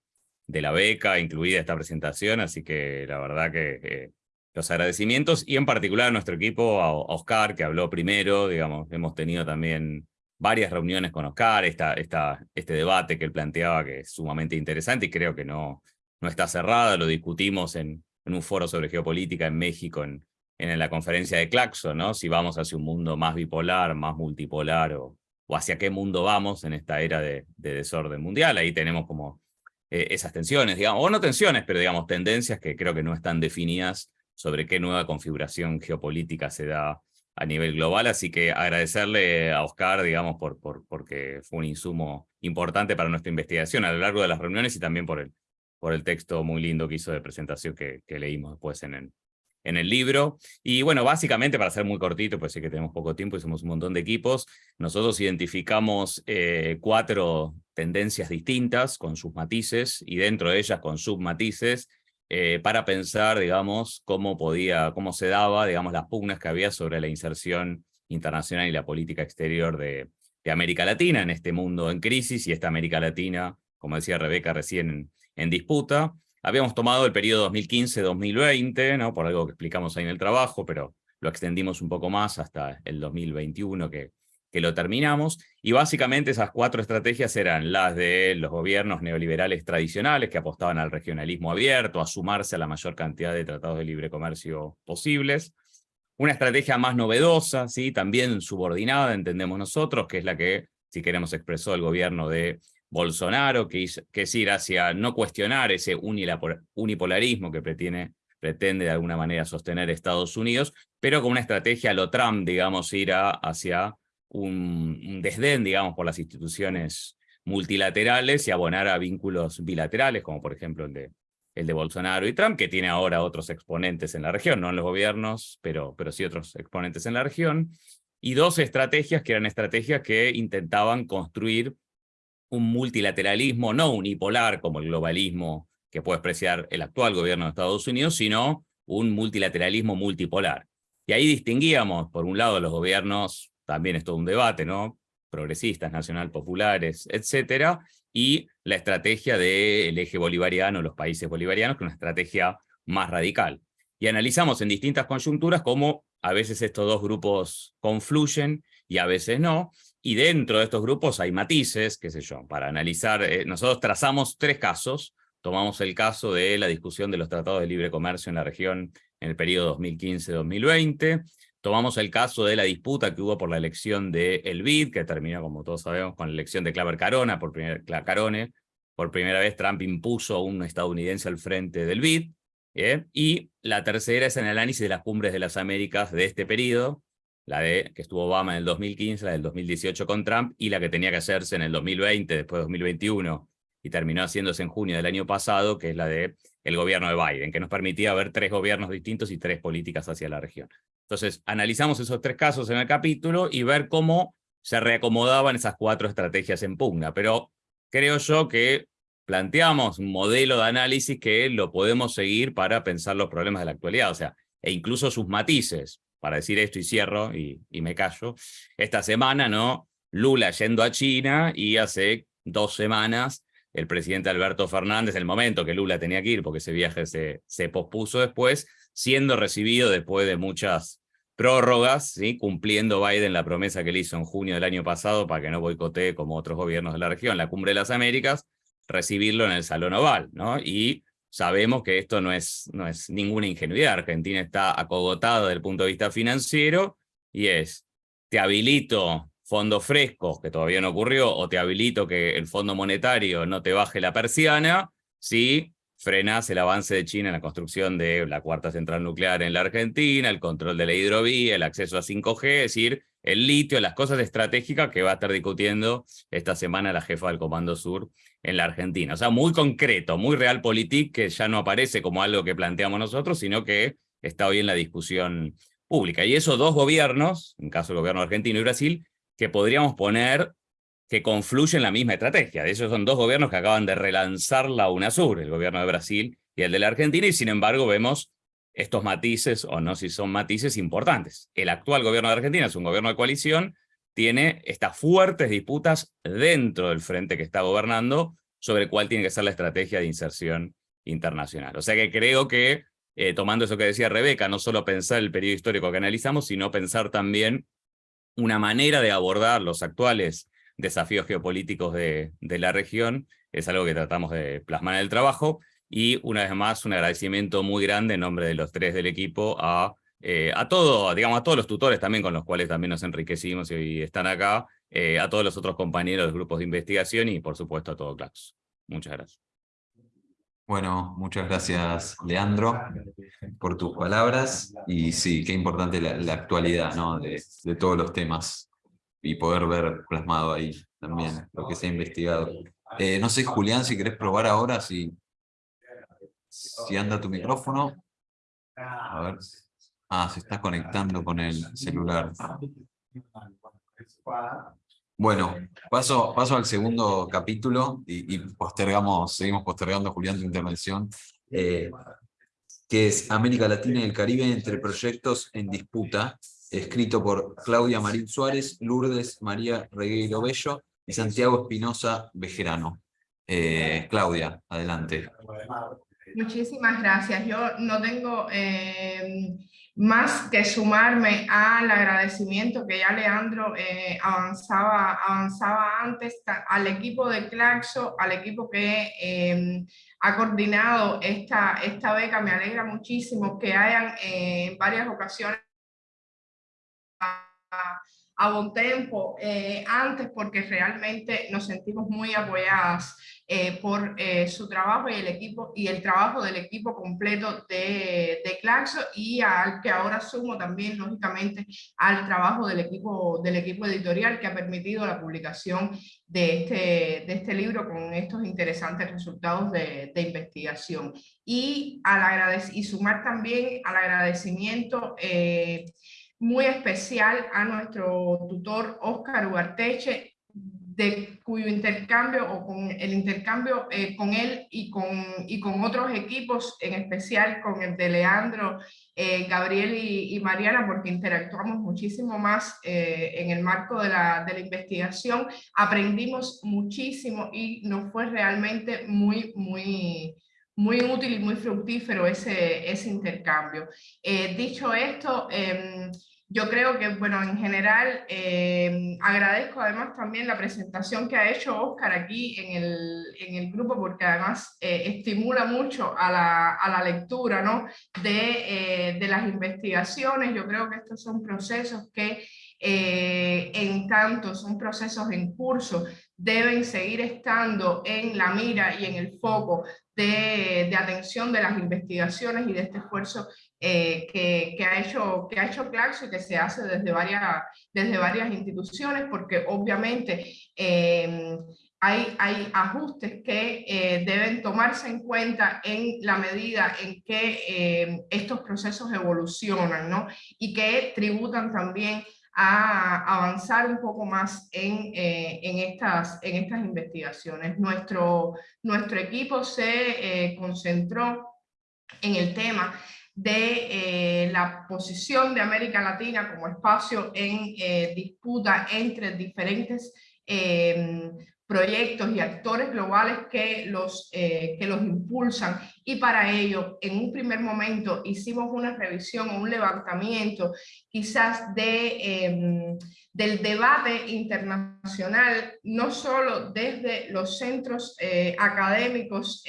de la beca, incluida esta presentación. Así que la verdad que eh, los agradecimientos, y en particular a nuestro equipo, a, Oscar, que habló primero, digamos, hemos tenido también varias reuniones con Oscar, esta, esta, este debate que él planteaba que es sumamente interesante y creo que no, no está cerrada, lo discutimos en, un foro sobre geopolítica en México, en la conferencia de Claxo, ¿no? Si vamos hacia un mundo más bipolar, más multipolar, o, o hacia qué mundo vamos en esta era de, de desorden mundial. Ahí tenemos como eh, esas tensiones, digamos, o no tensiones, pero digamos tendencias que creo que no están definidas sobre qué nueva configuración geopolítica se da a nivel global, así que agradecerle a Oscar, digamos, por, por, porque fue un insumo importante para nuestra investigación a lo largo de las reuniones y también por el, por el texto muy lindo que hizo de presentación que leímos después en el, en el libro. Y bueno, básicamente, para ser muy cortito, pues sé que tenemos poco tiempo y somos un montón de equipos, nosotros identificamos eh, cuatro tendencias distintas con sus matices y dentro de ellas con submatices eh, para pensar, digamos, cómo podía, cómo se daba, digamos, las pugnas que había sobre la inserción internacional y la política exterior de, América Latina en este mundo en crisis y esta América Latina, como decía Rebeca recién, en disputa. Habíamos tomado el periodo 2015-2020, ¿no? por algo que explicamos ahí en el trabajo, pero lo extendimos un poco más hasta el 2021 que, que lo terminamos, y básicamente esas cuatro estrategias eran las de los gobiernos neoliberales tradicionales que apostaban al regionalismo abierto, a sumarse a la mayor cantidad de tratados de libre comercio posibles, una estrategia más novedosa, ¿sí? también subordinada, entendemos nosotros, que es la que, si queremos, expresó el gobierno de Bolsonaro, que, es ir hacia no cuestionar ese unipolarismo que pretende, de alguna manera sostener Estados Unidos, pero con una estrategia a lo Trump, digamos, ir hacia un, desdén, digamos, por las instituciones multilaterales y abonar a vínculos bilaterales, como por ejemplo el de, Bolsonaro y Trump, que tiene ahora otros exponentes en la región, no en los gobiernos, pero sí otros exponentes en la región, y dos estrategias que eran estrategias que intentaban construir un multilateralismo no unipolar como el globalismo que puede expresar el actual gobierno de Estados Unidos, sino un multilateralismo multipolar. Y ahí distinguíamos, por un lado, los gobiernos, también es todo un debate, ¿no? progresistas, nacional populares, etcétera, y la estrategia del eje bolivariano, los países bolivarianos, que es una estrategia más radical. Y analizamos en distintas coyunturas cómo a veces estos dos grupos confluyen y a veces no, y dentro de estos grupos hay matices, qué sé yo, para analizar, eh, nosotros trazamos tres casos, tomamos el caso de la discusión de los tratados de libre comercio en la región en el periodo 2015-2020, tomamos el caso de la disputa que hubo por la elección de El BID, que terminó, como todos sabemos, con la elección de Claver Carona, por primera, Carone, por primera vez Trump impuso a un estadounidense al frente del BID, ¿eh? y la tercera es el análisis de las cumbres de las Américas de este periodo, la de que estuvo Obama en el 2015, la del 2018 con Trump, y la que tenía que hacerse en el 2020, después de 2021, y terminó haciéndose en junio del año pasado, que es la de gobierno de Biden, que nos permitía ver tres gobiernos distintos y tres políticas hacia la región. Entonces, analizamos esos tres casos en el capítulo y ver cómo se reacomodaban esas cuatro estrategias en pugna, pero creo yo que planteamos un modelo de análisis que lo podemos seguir para pensar los problemas de la actualidad, o sea, e incluso sus matices para decir esto y cierro y, me callo, esta semana, ¿no? Lula yendo a China y hace dos semanas el presidente Alberto Fernández, el momento que Lula tenía que ir, porque ese viaje se, pospuso después, siendo recibido después de muchas prórrogas, ¿sí? cumpliendo Biden la promesa que le hizo en junio del año pasado para que no boicotee como otros gobiernos de la región la Cumbre de las Américas, recibirlo en el Salón Oval, ¿no? Y sabemos que esto no es, no es ninguna ingenuidad. Argentina está acogotada desde el punto de vista financiero y es, te habilito fondos frescos, que todavía no ocurrió, o te habilito que el Fondo Monetario no te baje la persiana, si frenas el avance de China en la construcción de la cuarta central nuclear en la Argentina, el control de la hidrovía, el acceso a 5G, es decir, el litio, las cosas estratégicas que va a estar discutiendo esta semana la jefa del Comando Sur en la Argentina. O sea, muy concreto, muy realpolitik, que ya no aparece como algo que planteamos nosotros, sino que está hoy en la discusión pública. Y esos dos gobiernos, en caso del gobierno argentino y Brasil, que podríamos poner que confluyen en la misma estrategia. De esos son dos gobiernos que acaban de relanzar la UNASUR, el gobierno de Brasil y el de la Argentina, y sin embargo vemos estos matices, o no si son matices importantes. El actual gobierno de Argentina es un gobierno de coalición, tiene estas fuertes disputas dentro del frente que está gobernando sobre cuál tiene que ser la estrategia de inserción internacional. O sea que creo que, eh, tomando eso que decía Rebeca, no solo pensar el periodo histórico que analizamos, sino pensar también una manera de abordar los actuales desafíos geopolíticos de, de la región, es algo que tratamos de plasmar en el trabajo, y una vez más un agradecimiento muy grande en nombre de los tres del equipo a eh, a todos, digamos, a todos los tutores también con los cuales también nos enriquecimos y están acá, eh, a todos los otros compañeros de grupos de investigación y por supuesto a todo Clax. Muchas gracias. Bueno, muchas gracias Leandro por tus palabras y sí, qué importante la, actualidad ¿no? de, todos los temas y poder ver plasmado ahí también lo que se ha investigado. Eh, no sé, Julián, si querés probar ahora, si, si anda tu micrófono. A ver. Ah, se está conectando con el celular. Bueno, paso, paso al segundo capítulo y, postergamos, seguimos postergando, Julián, tu intervención, eh, que es América Latina y el Caribe entre proyectos en disputa, escrito por Claudia Marín Suárez, Lourdes María Regueiro Bello y Santiago Espinosa Bejerano. Eh, Claudia, adelante. Muchísimas gracias. Yo no tengo eh, más que sumarme al agradecimiento que ya Leandro eh, avanzaba, avanzaba antes, al equipo de Claxo, al equipo que eh, ha coordinado esta, esta beca. Me alegra muchísimo que hayan en varias ocasiones a buen tiempo eh, antes porque realmente nos sentimos muy apoyadas eh, por eh, su trabajo y el equipo y el trabajo del equipo completo de, de Claxo y al que ahora sumo también lógicamente al trabajo del equipo, del equipo editorial que ha permitido la publicación de este, de este libro con estos interesantes resultados de, de investigación. Y, al y sumar también al agradecimiento muy especial a nuestro tutor Oscar Ugarteche, de cuyo intercambio o con el intercambio eh, con él y con, y con otros equipos, en especial con el de Leandro, eh, Gabriel y, Mariana, porque interactuamos muchísimo más eh, en el marco de la, de la, investigación, aprendimos muchísimo y nos fue realmente muy, muy, muy útil y muy fructífero ese, ese intercambio. dicho esto, em, yo creo que, bueno, en general, eh, agradezco además también la presentación que ha hecho Oscar aquí en el, en el grupo, porque además eh, estimula mucho a la, a la lectura ¿no? de, eh, de, las investigaciones. Yo creo que estos son procesos que, en tanto son procesos en curso, deben seguir estando en la mira y en el foco de, atención de las investigaciones y de este esfuerzo eh, que, que, ha hecho, que ha hecho Claxo y que se hace desde varias, desde varias instituciones, porque obviamente eh, hay, hay ajustes que eh, deben tomarse en cuenta en la medida en que estos procesos evolucionan ¿no? y que tributan también a avanzar un poco más en, en, estas, en estas investigaciones. Nuestro, nuestro equipo se concentró en el tema de eh, la posición de América Latina como espacio en eh, disputa entre diferentes proyectos y actores globales que los, eh, que los impulsan y para ello en un primer momento hicimos una revisión un levantamiento quizás de, em, del debate internacional, no solo desde los centros académicos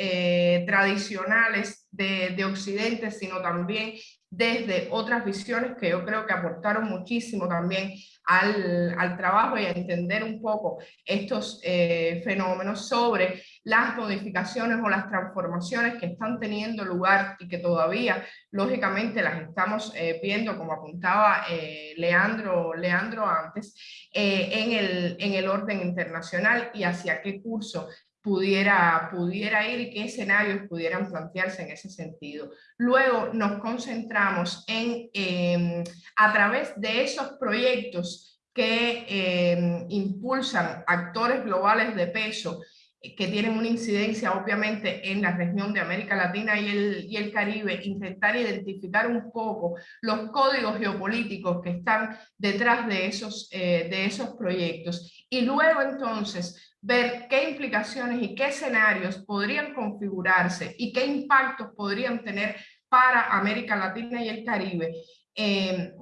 tradicionales de, Occidente, sino también desde otras visiones que yo creo que aportaron muchísimo también al, al trabajo y a entender un poco estos eh, fenómenos sobre las modificaciones o las transformaciones que están teniendo lugar y que todavía lógicamente las estamos eh, viendo como apuntaba eh, Leandro, Leandro antes en, el, en el orden internacional y hacia qué curso pudiera, pudiera ir y qué escenarios pudieran plantearse en ese sentido. Luego nos concentramos en, em, a través de esos proyectos que em, impulsan actores globales de peso eh, que tienen una incidencia obviamente en la región de América Latina y el, y el Caribe, intentar identificar un poco los códigos geopolíticos que están detrás de esos, eh, de esos proyectos. Y luego entonces ver qué implicaciones y qué escenarios podrían configurarse y qué impactos podrían tener para América Latina y el Caribe. Eh,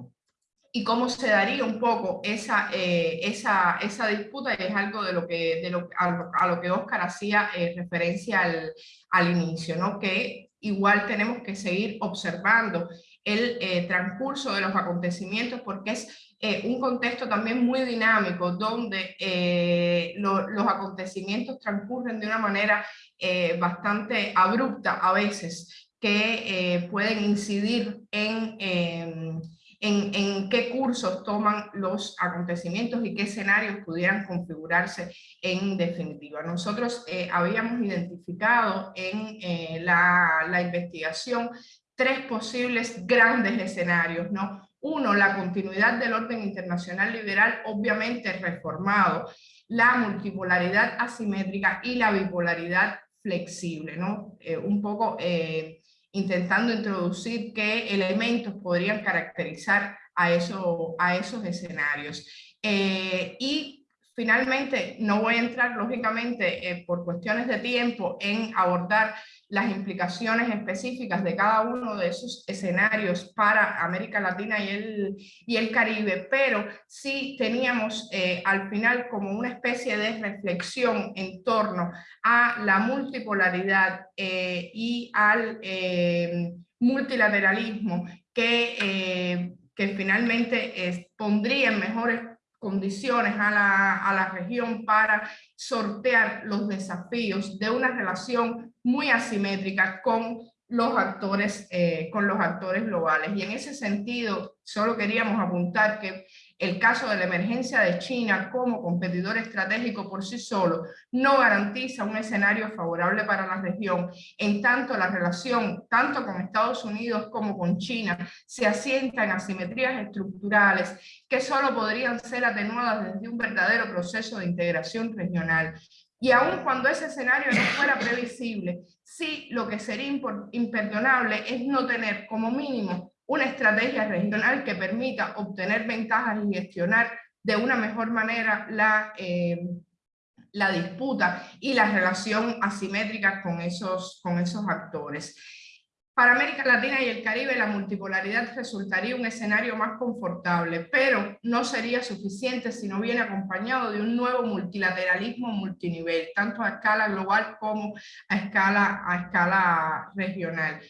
y cómo se daría un poco esa, eh, esa, esa, disputa, y es algo de lo que, de lo, a, lo que Oscar hacía eh, referencia al, al, inicio, ¿no? que igual tenemos que seguir observando el transcurso de los acontecimientos porque es eh, un contexto también muy dinámico donde eh, los acontecimientos transcurren de una manera eh, bastante abrupta a veces que pueden incidir en, em, en, en, qué cursos toman los acontecimientos y qué escenarios pudieran configurarse en definitiva. Nosotros habíamos identificado en la, la investigación tres posibles grandes escenarios, ¿no? Uno, la continuidad del orden internacional liberal, obviamente reformado, la multipolaridad asimétrica y la bipolaridad flexible, ¿no? Eh, un poco eh, intentando introducir qué elementos podrían caracterizar a, eso, a esos escenarios. Eh, y Finalmente, no voy a entrar, lógicamente, por cuestiones de tiempo, en abordar las implicaciones específicas de cada uno de esos escenarios para América Latina y el, y el Caribe, pero sí teníamos eh, al final como una especie de reflexión en torno a la multipolaridad eh, y al multilateralismo que, que finalmente pondría en mejores condiciones a la, a la región para sortear los desafíos de una relación muy asimétrica con los actores, eh, con los actores globales. Y en ese sentido, solo queríamos apuntar que el caso de la emergencia de China como competidor estratégico por sí solo no garantiza un escenario favorable para la región, en tanto la relación tanto con Estados Unidos como con China se asienta en asimetrías estructurales que solo podrían ser atenuadas desde un verdadero proceso de integración regional. Y aun cuando ese escenario no fuera previsible, sí lo que sería imperdonable es no tener como mínimo una estrategia regional que permita obtener ventajas y gestionar de una mejor manera la, eh, la disputa y la relación asimétrica con esos, con esos actores. Para América Latina y el Caribe la multipolaridad resultaría un escenario más confortable, pero no sería suficiente si no viene acompañado de un nuevo multilateralismo multinivel, tanto a escala global como a escala, a escala regional.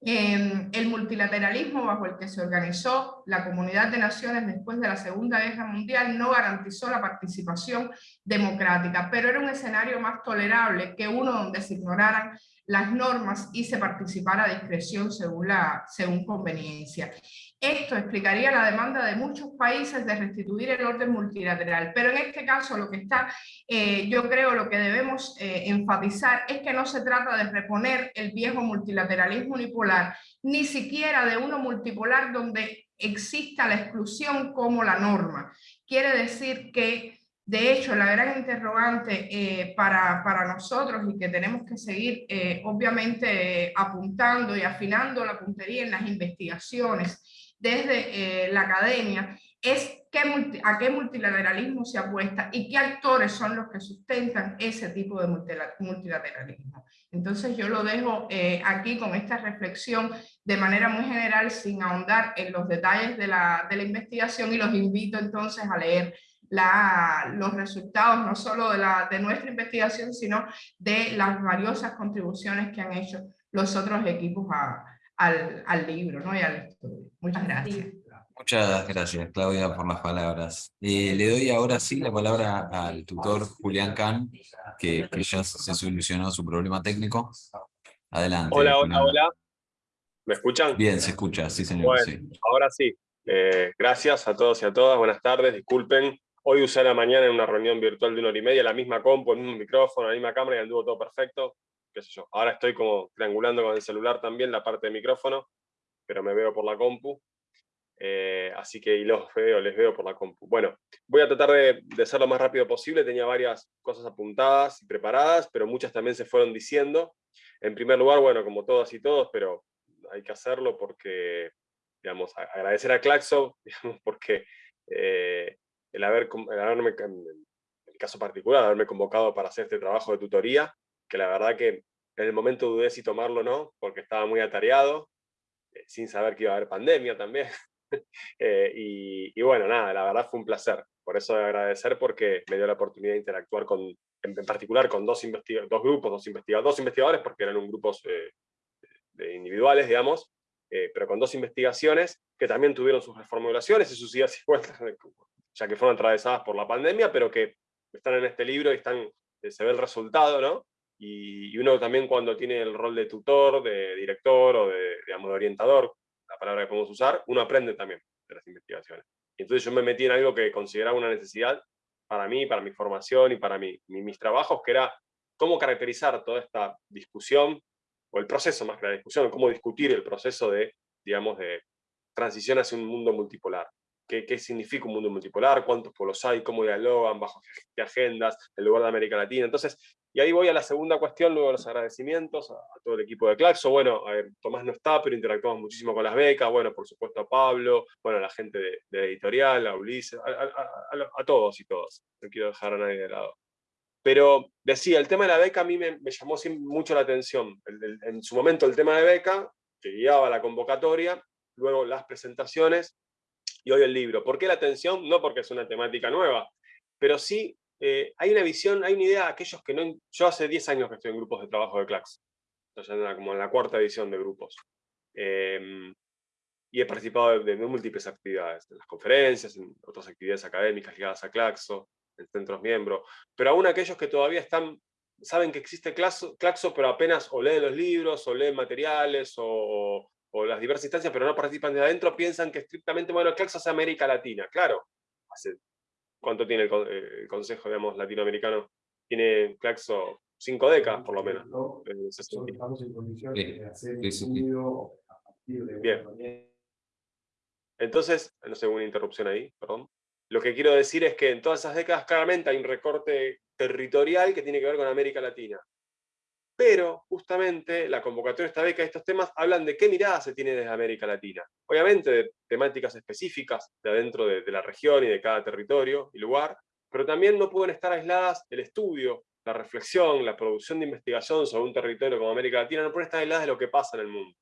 Em, el multilateralismo bajo el que se organizó la comunidad de naciones después de la Segunda Guerra Mundial no garantizó la participación democrática, pero era un escenario más tolerable que uno donde se ignoraran las normas y se participara a discreción según, según conveniencia. Esto explicaría la demanda de muchos países de restituir el orden multilateral, pero en este caso lo que está, eh, yo creo lo que debemos eh, enfatizar es que no se trata de reponer el viejo multilateralismo unipolar, ni siquiera de uno multipolar donde exista la exclusión como la norma. Quiere decir que de hecho, la gran interrogante eh, para, para, nosotros y que tenemos que seguir obviamente apuntando y afinando la puntería en las investigaciones desde eh, la academia es qué a qué multilateralismo se apuesta y qué actores son los que sustentan ese tipo de multilateralismo. Entonces yo lo dejo eh, aquí con esta reflexión de manera muy general sin ahondar en los detalles de la, de la investigación y los invito entonces a leer la, los resultados no solo de, la, de nuestra investigación, sino de las valiosas contribuciones que han hecho los otros equipos a, al, al libro ¿no? y al estudio. Muchas gracias. Muchas gracias, Claudia, por las palabras. Eh, le doy ahora sí la palabra al tutor Julián Can, que, que ya se solucionó su problema técnico. Adelante. Hola, hola, hola. ¿Me escuchan? Bien, se escucha, sí señor. Bueno, ahora sí. Eh, gracias a todos y a todas, buenas tardes, disculpen. Hoy usé la mañana en una reunión virtual de una hora y media, la misma compu, el mismo micrófono, la misma cámara y anduvo todo perfecto. Ahora estoy como triangulando con el celular también la parte de micrófono, pero me veo por la compu. Eh, así que y los veo, les veo por la compu. Bueno, voy a tratar de, de ser lo más rápido posible. Tenía varias cosas apuntadas y preparadas, pero muchas también se fueron diciendo. En primer lugar, bueno, como todas y todos, pero hay que hacerlo porque, digamos, agradecer a Claxo, [laughs] digamos, porque eh, el, haber, el haberme, en el caso particular, haberme convocado para hacer este trabajo de tutoría, que la verdad que en el momento dudé si tomarlo o no, porque estaba muy atareado, eh, sin saber que iba a haber pandemia también. [laughs] Eh, y, bueno, nada, la verdad fue un placer. Por eso agradecer porque me dio la oportunidad de interactuar con, en, particular con dos, dos grupos, dos, investigadores, dos investigadores, porque eran un grupos eh, de individuales, digamos, pero con dos investigaciones que también tuvieron sus reformulaciones y sus idas y vueltas, [laughs] ya que fueron atravesadas por la pandemia, pero que están en este libro y están, se ve el resultado, ¿no? Y, uno también cuando tiene el rol de tutor, de director o de, digamos, de orientador, la palabra que podemos usar, uno aprende también de las investigaciones. Y entonces yo me metí en algo que consideraba una necesidad para mí, para mi formación y para mi, mis trabajos, que era cómo caracterizar toda esta discusión, o el proceso más que la discusión, cómo discutir el proceso de, digamos, de transición hacia un mundo multipolar. Qué, significa un mundo multipolar, cuántos polos hay, cómo dialogan, bajo qué agendas, el lugar de América Latina. Entonces, y ahí voy a la segunda cuestión, luego los agradecimientos a, todo el equipo de Claxo. Bueno, a ver, Tomás no está, pero interactuamos muchísimo con las becas, bueno, por supuesto a Pablo, bueno, a la gente de, editorial, a Ulises, a, todos y todas. No quiero dejar a nadie de lado. Pero decía, el tema de la beca a mí me, llamó mucho la atención. en su momento el tema de beca, que guiaba la convocatoria, luego las presentaciones, y hoy el libro. ¿Por qué la atención? No porque es una temática nueva, pero sí eh, hay una visión, hay una idea, aquellos que no... Yo hace 10 años que estoy en grupos de trabajo de CLAX, como en la cuarta edición de grupos. Em, y he participado de, múltiples actividades, en las conferencias, en otras actividades académicas ligadas a Claxo, en centros miembros, pero aún aquellos que todavía están, saben que existe Claxo, Claxo pero apenas o leen los libros, o leen materiales, o, o las diversas instancias, pero no participan de adentro, piensan que estrictamente, bueno, Claxo es América Latina. Claro, hace, ¿cuánto tiene el, Consejo, digamos, latinoamericano? Tiene Claxo cinco décadas, por lo menos. ¿no? Estamos en condiciones de hacer Bien. Entonces, no sé, una interrupción ahí, perdón. Lo que quiero decir es que en todas esas décadas claramente hay un recorte territorial que tiene que ver con América Latina pero justamente la convocatoria de esta beca y estos temas hablan de qué mirada se tiene desde América Latina. Obviamente de temáticas específicas de adentro de, la región y de cada territorio y lugar, pero también no pueden estar aisladas el estudio, la reflexión, la producción de investigación sobre un territorio como América Latina, no pueden estar aisladas de lo que pasa en el mundo.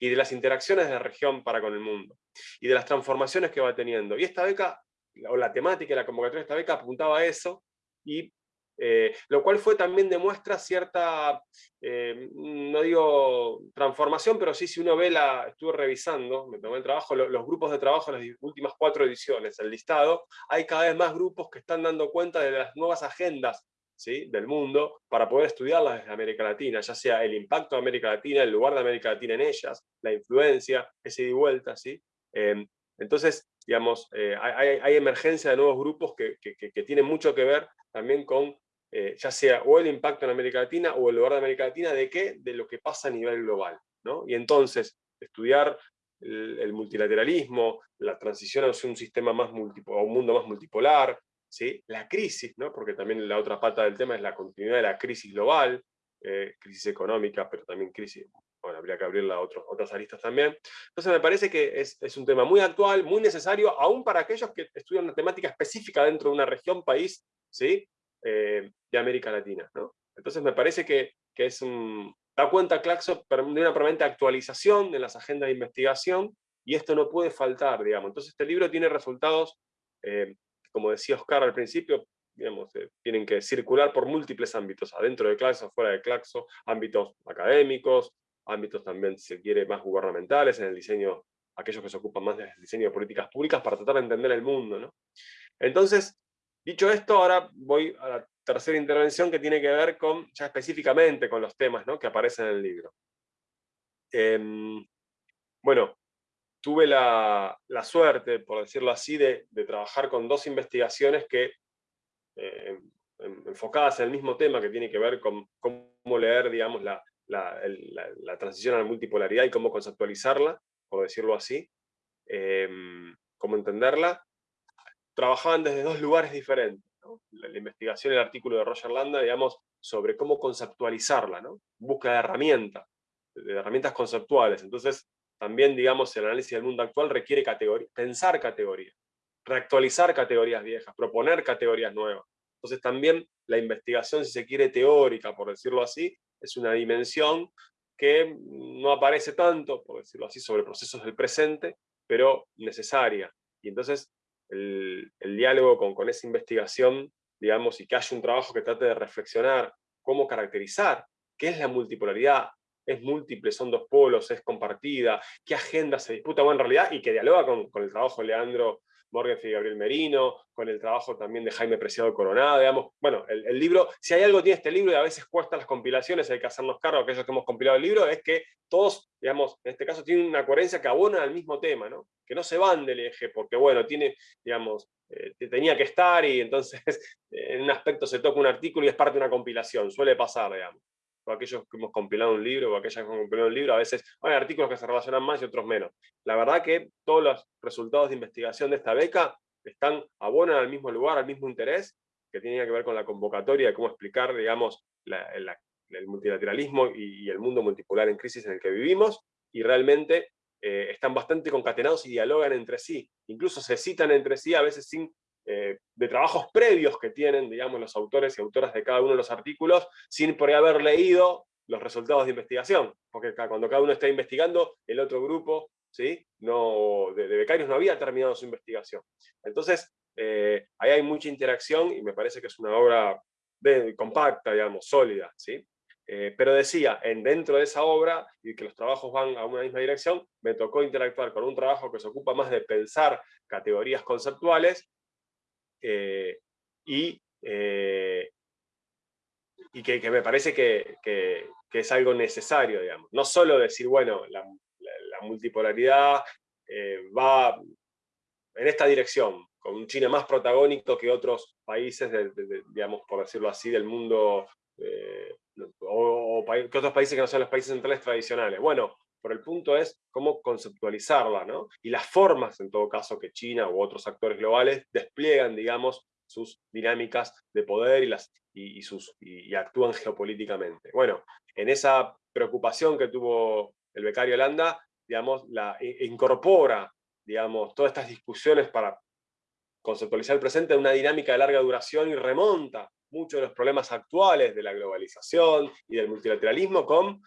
y de las interacciones de la región para con el mundo, y de las transformaciones que va teniendo. Y esta beca, o la temática de la convocatoria de esta beca apuntaba a eso, y eh, lo cual fue también demuestra cierta, eh, no digo transformación, pero sí si uno ve la, estuve revisando, me tomé el trabajo, los grupos de trabajo en las últimas cuatro ediciones, el listado, hay cada vez más grupos que están dando cuenta de las nuevas agendas ¿sí? del mundo para poder estudiarlas desde América Latina, ya sea el impacto de América Latina, el lugar de América Latina en ellas, la influencia, ese y vuelta, ¿sí? Em, entonces, digamos, eh, hay, emergencia de nuevos grupos que, que, tienen mucho que ver también con eh, ya sea o el impacto en América Latina o el lugar de América Latina, ¿de qué? De lo que pasa a nivel global. ¿no? Y entonces, estudiar el, multilateralismo, la transición hacia un sistema más multipolar, un mundo más multipolar, ¿sí? la crisis, ¿no? porque también la otra pata del tema es la continuidad de la crisis global, eh, crisis económica, pero también crisis, bueno, habría que abrirla a otras aristas también. Entonces me parece que es, es, un tema muy actual, muy necesario, aún para aquellos que estudian una temática específica dentro de una región, país, ¿sí? Eh, de América Latina. ¿no? Entonces me parece que, que es un, da cuenta Claxo de una permanente actualización de las agendas de investigación, y esto no puede faltar, digamos. Entonces este libro tiene resultados, eh, como decía Oscar al principio, digamos, eh, tienen que circular por múltiples ámbitos, adentro de Claxo, fuera de Claxo, ámbitos académicos, ámbitos también, si se quiere, más gubernamentales, en el diseño, aquellos que se ocupan más del diseño de políticas públicas para tratar de entender el mundo. ¿no? Entonces, Dicho esto, ahora voy a la tercera intervención que tiene que ver con, ya específicamente con los temas que aparecen en el libro. Em, bueno, tuve la, suerte, por decirlo así, de, trabajar con dos investigaciones que, eh, enfocadas en el mismo tema, que tiene que ver con cómo leer, digamos, la, transición a la multipolaridad y cómo conceptualizarla, por decirlo así, em, cómo entenderla, trabajaban desde dos lugares diferentes. La, investigación, el artículo de Roger Landa, digamos, sobre cómo conceptualizarla, ¿no? búsqueda de herramientas, de herramientas conceptuales. Entonces, también, digamos, el análisis del mundo actual requiere pensar categorías, reactualizar categorías viejas, proponer categorías nuevas. Entonces también la investigación, si se quiere, teórica, por decirlo así, es una dimensión que no aparece tanto, por decirlo así, sobre procesos del presente, pero necesaria. Y entonces el, diálogo con, con, esa investigación, digamos, y que haya un trabajo que trate de reflexionar cómo caracterizar qué es la multipolaridad, es múltiple, son dos polos, es compartida, qué agenda se disputa, bueno, en realidad, y que dialoga con, con el trabajo de Leandro Morgan y Gabriel Merino, con el trabajo también de Jaime Preciado Coronado, digamos, bueno, el, libro, si hay algo tiene este libro y a veces cuesta las compilaciones, hay que hacernos cargo, aquellos que hemos compilado el libro, es que todos, digamos, en este caso tienen una coherencia que abona al mismo tema, ¿no? que no se van del eje, porque bueno, tiene, digamos, eh, tenía que estar y entonces [laughs] en un aspecto se toca un artículo y es parte de una compilación, suele pasar, digamos. O aquellos que hemos compilado un libro, o aquellas que hemos compilado un libro, a veces hay artículos que se relacionan más y otros menos. La verdad que todos los resultados de investigación de esta beca están, abonan al mismo lugar, al mismo interés, que tiene que ver con la convocatoria de cómo explicar, digamos, el multilateralismo y, el mundo multipolar en crisis en el que vivimos, y realmente eh, están bastante concatenados y dialogan entre sí. Incluso se citan entre sí, a veces sin eh, de trabajos previos que tienen, digamos, los autores y autoras de cada uno de los artículos, sin por ahí haber leído los resultados de investigación, porque cuando cada uno está investigando, el otro grupo ¿sí? no, de, becarios no había terminado su investigación. Entonces, eh, ahí hay mucha interacción y me parece que es una obra de, compacta, digamos, sólida. ¿sí? Eh, pero decía, en, dentro de esa obra, y que los trabajos van a una misma dirección, me tocó interactuar con un trabajo que se ocupa más de pensar categorías conceptuales, eh, y, eh, y que, me parece que, que, es algo necesario, digamos. No solo decir, bueno, la, multipolaridad eh, va en esta dirección, con un China más protagónico que otros países, digamos, por decirlo así, del mundo, o, que otros países que no son los países centrales tradicionales. Bueno, pero el punto es cómo conceptualizarla, ¿no? Y las formas, en todo caso, que China u otros actores globales despliegan, digamos, sus dinámicas de poder y, las, y, actúan geopolíticamente. Bueno, en esa preocupación que tuvo el becario Holanda, digamos, la, incorpora, digamos, todas estas discusiones para conceptualizar el presente en una dinámica de larga duración y remonta muchos de los problemas actuales de la globalización y del multilateralismo con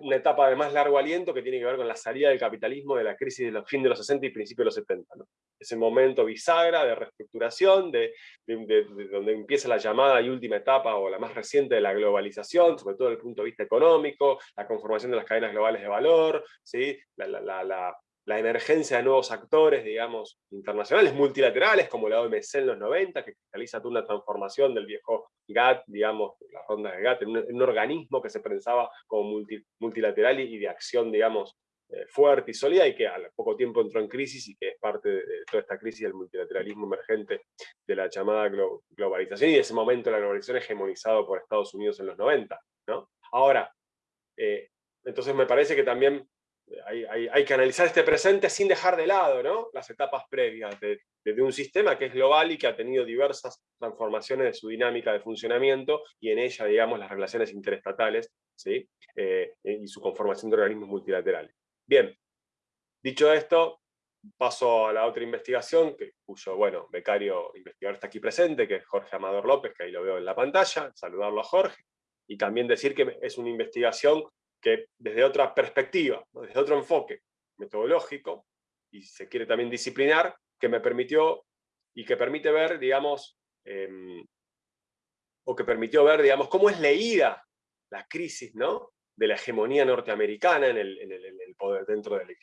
una etapa de más largo aliento que tiene que ver con la salida del capitalismo de la crisis de los fin de los 60 y principios de los 70. Ese momento bisagra de reestructuración, de, donde empieza la llamada y última etapa, o la más reciente de la globalización, sobre todo desde el punto de vista económico, la conformación de las cadenas globales de valor, ¿sí? la emergencia de nuevos actores, digamos, internacionales, multilaterales, como la OMC en los 90, que cristaliza toda una transformación del viejo GATT, digamos, las rondas de GATT, en un, organismo que se pensaba como multilateral y, de acción, digamos, eh, fuerte y sólida, y que al poco tiempo entró en crisis, y que es parte de, toda esta crisis del multilateralismo emergente de la llamada globalización, y de ese momento la globalización hegemonizado por Estados Unidos en los 90, ¿no? Ahora, eh, entonces me parece que también hay, que analizar este presente sin dejar de lado ¿no? las etapas previas de, un sistema que es global y que ha tenido diversas transformaciones de su dinámica de funcionamiento y en ella, digamos, las relaciones interestatales ¿sí? Eh, y su conformación de organismos multilaterales. Bien, dicho esto, paso a la otra investigación, que, cuyo, bueno, becario investigador está aquí presente, que es Jorge Amador López, que ahí lo veo en la pantalla, saludarlo a Jorge, y también decir que es una investigación que desde otra perspectiva, desde otro enfoque metodológico, y se quiere también disciplinar, que me permitió y que permite ver, digamos, em, o que permitió ver, digamos, cómo es leída la crisis ¿no? de la hegemonía norteamericana en el, poder dentro del,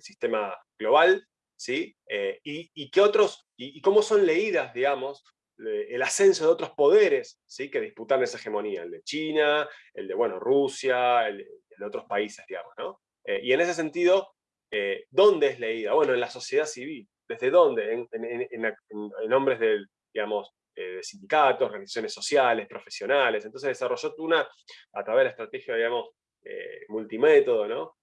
sistema global, ¿sí? Eh, y, qué otros, y, cómo son leídas, digamos, el ascenso de otros poderes ¿sí? que disputan esa hegemonía, el de China, el de bueno, Rusia, el, de otros países, digamos. ¿no? Eh, y en ese sentido, eh, ¿dónde es leída? Bueno, en la sociedad civil. ¿Desde dónde? En, en, nombres de, digamos, eh, sindicatos, organizaciones sociales, profesionales. Entonces desarrolló una, a través de la estrategia, digamos, multimétodo, ¿no?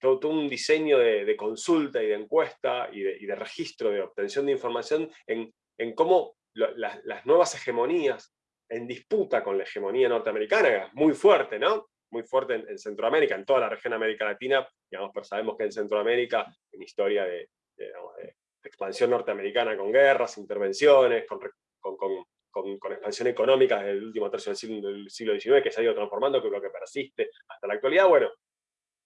todo, un diseño de, consulta y de encuesta y de, registro de obtención de información en cómo las nuevas hegemonías en disputa con la hegemonía norteamericana, muy fuerte, ¿no? Muy fuerte en, Centroamérica, en toda la región de América Latina, digamos, pero sabemos que en Centroamérica, en historia de, expansión norteamericana con guerras, intervenciones, con, con, expansión económica desde el último tercio del siglo, del siglo XIX, que se ha ido transformando, que es lo que persiste hasta la actualidad, bueno,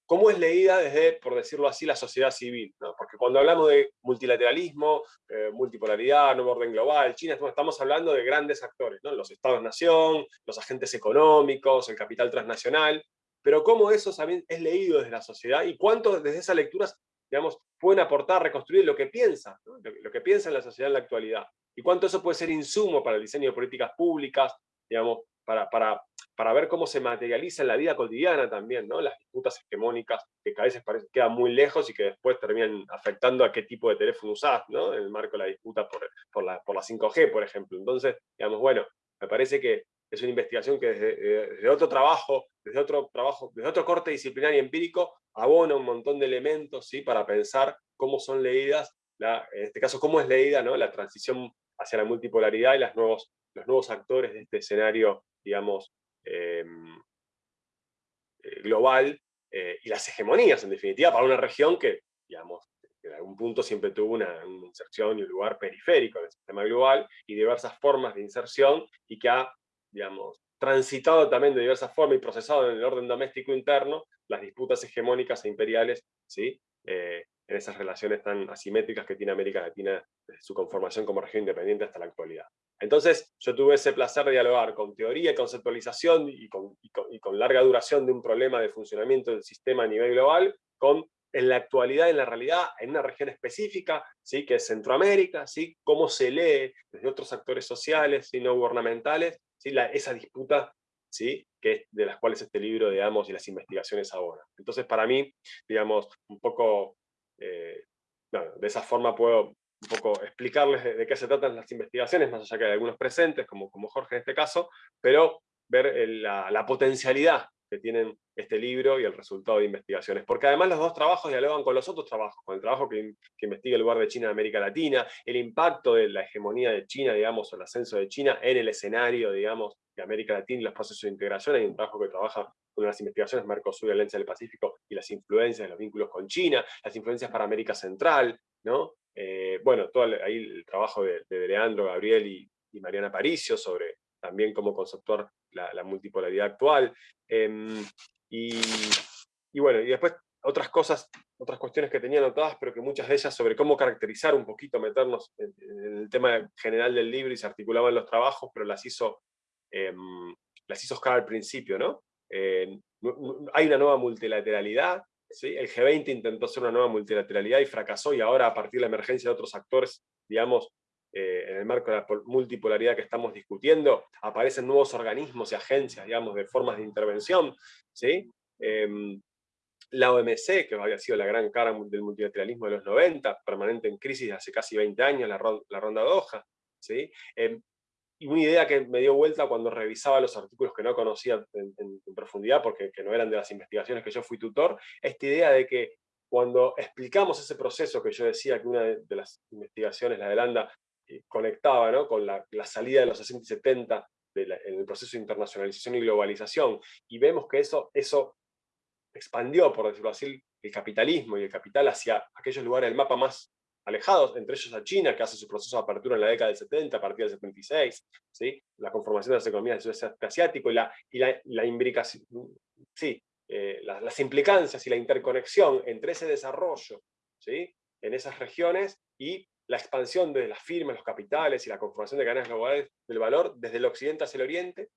cómo es leída desde, por decirlo así, la sociedad civil. Porque cuando hablamos de multilateralismo, eh, multipolaridad, nuevo orden global, China, estamos hablando de grandes actores, ¿no? los estados-nación, los agentes económicos, el capital transnacional, pero cómo eso también es leído desde la sociedad y cuánto desde esas lecturas digamos, pueden aportar, reconstruir lo que piensa, lo, que piensa en la sociedad en la actualidad, y cuánto eso puede ser insumo para el diseño de políticas públicas, digamos, para, para para ver cómo se materializa en la vida cotidiana también, ¿no? Las disputas hegemónicas que a veces parece, quedan muy lejos y que después terminan afectando a qué tipo de teléfono usás, ¿no? En el marco de la disputa por, la, por la 5G, por ejemplo. Entonces, digamos, bueno, me parece que es una investigación que desde, desde, otro trabajo, desde otro trabajo, desde otro corte disciplinario y empírico, abona un montón de elementos ¿sí? para pensar cómo son leídas, en este caso cómo es leída ¿no? la transición hacia la multipolaridad y las nuevos, los nuevos actores de este escenario, digamos, eh, global, eh, y las hegemonías, en definitiva, para una región que, digamos, en algún punto siempre tuvo una, una, inserción y un lugar periférico en el sistema global, y diversas formas de inserción, y que ha, digamos, transitado también de diversas formas y procesado en el orden doméstico interno las disputas hegemónicas e imperiales, ¿sí? Eh, en esas relaciones tan asimétricas que tiene América Latina su conformación como región independiente hasta la actualidad. Entonces, yo tuve ese placer de dialogar con teoría conceptualización y con, y con, y con larga duración de un problema de funcionamiento del sistema a nivel global, con en la actualidad, en la realidad, en una región específica, ¿sí? que es Centroamérica, ¿sí? cómo se lee desde otros actores sociales y no gubernamentales, ¿sí? la, esa disputa ¿sí? que es de las cuales este libro, digamos, y las investigaciones ahora. Entonces, para mí, digamos, un poco, eh, de esa forma puedo un poco explicarles de, qué se tratan las investigaciones, más allá que algunos presentes, como, como Jorge en este caso, pero ver la, la potencialidad que tienen este libro y el resultado de investigaciones. Porque además los dos trabajos dialogan con los otros trabajos, con el trabajo que, que, investiga el lugar de China en América Latina, el impacto de la hegemonía de China, digamos, o el ascenso de China en el escenario, digamos, de América Latina y los procesos de integración. Hay un trabajo que trabaja con las investigaciones Mercosur y Alianza del Pacífico y las influencias, los vínculos con China, las influencias para América Central, ¿no? Eh, bueno, todo ahí el trabajo de, de Leandro, Gabriel y, Mariana Paricio sobre también cómo conceptuar la, la multipolaridad actual. Eh, y, y, bueno, y después otras cosas, otras cuestiones que tenía anotadas, pero que muchas de ellas sobre cómo caracterizar un poquito, meternos en el tema general del libro y se articulaban los trabajos, pero las hizo, eh, las hizo Oscar al principio, ¿no? Hay una nueva multilateralidad, ¿sí? el G20 intentó hacer una nueva multilateralidad y fracasó, y ahora a partir de la emergencia de otros actores, digamos, eh, en el marco de la multipolaridad que estamos discutiendo, aparecen nuevos organismos y agencias, digamos, de formas de intervención, ¿sí? Eh, la OMC, que había sido la gran cara del multilateralismo de los 90, permanente en crisis hace casi 20 años, la, ronda, ronda Doha, ¿sí? Eh, y una idea que me dio vuelta cuando revisaba los artículos que no conocía en, profundidad, porque no eran de las investigaciones que yo fui tutor, esta idea de que cuando explicamos ese proceso que yo decía que una de, las investigaciones, la de Landa, conectaba ¿no? con la, la, salida de los 60 y 70 de la, en el proceso de internacionalización y globalización, y vemos que eso, eso expandió, por decirlo así, el capitalismo y el capital hacia aquellos lugares del mapa más alejados, entre ellos a China, que hace su proceso de apertura en la década del 70, a partir del 76, ¿sí? la conformación de las economías del sudeste asiático y la, y la, la imbricación, sí, eh, las, las implicancias y la interconexión entre ese desarrollo ¿sí? en esas regiones y la expansión de las firmas, los capitales y la conformación de cadenas globales del valor desde el occidente hacia el oriente,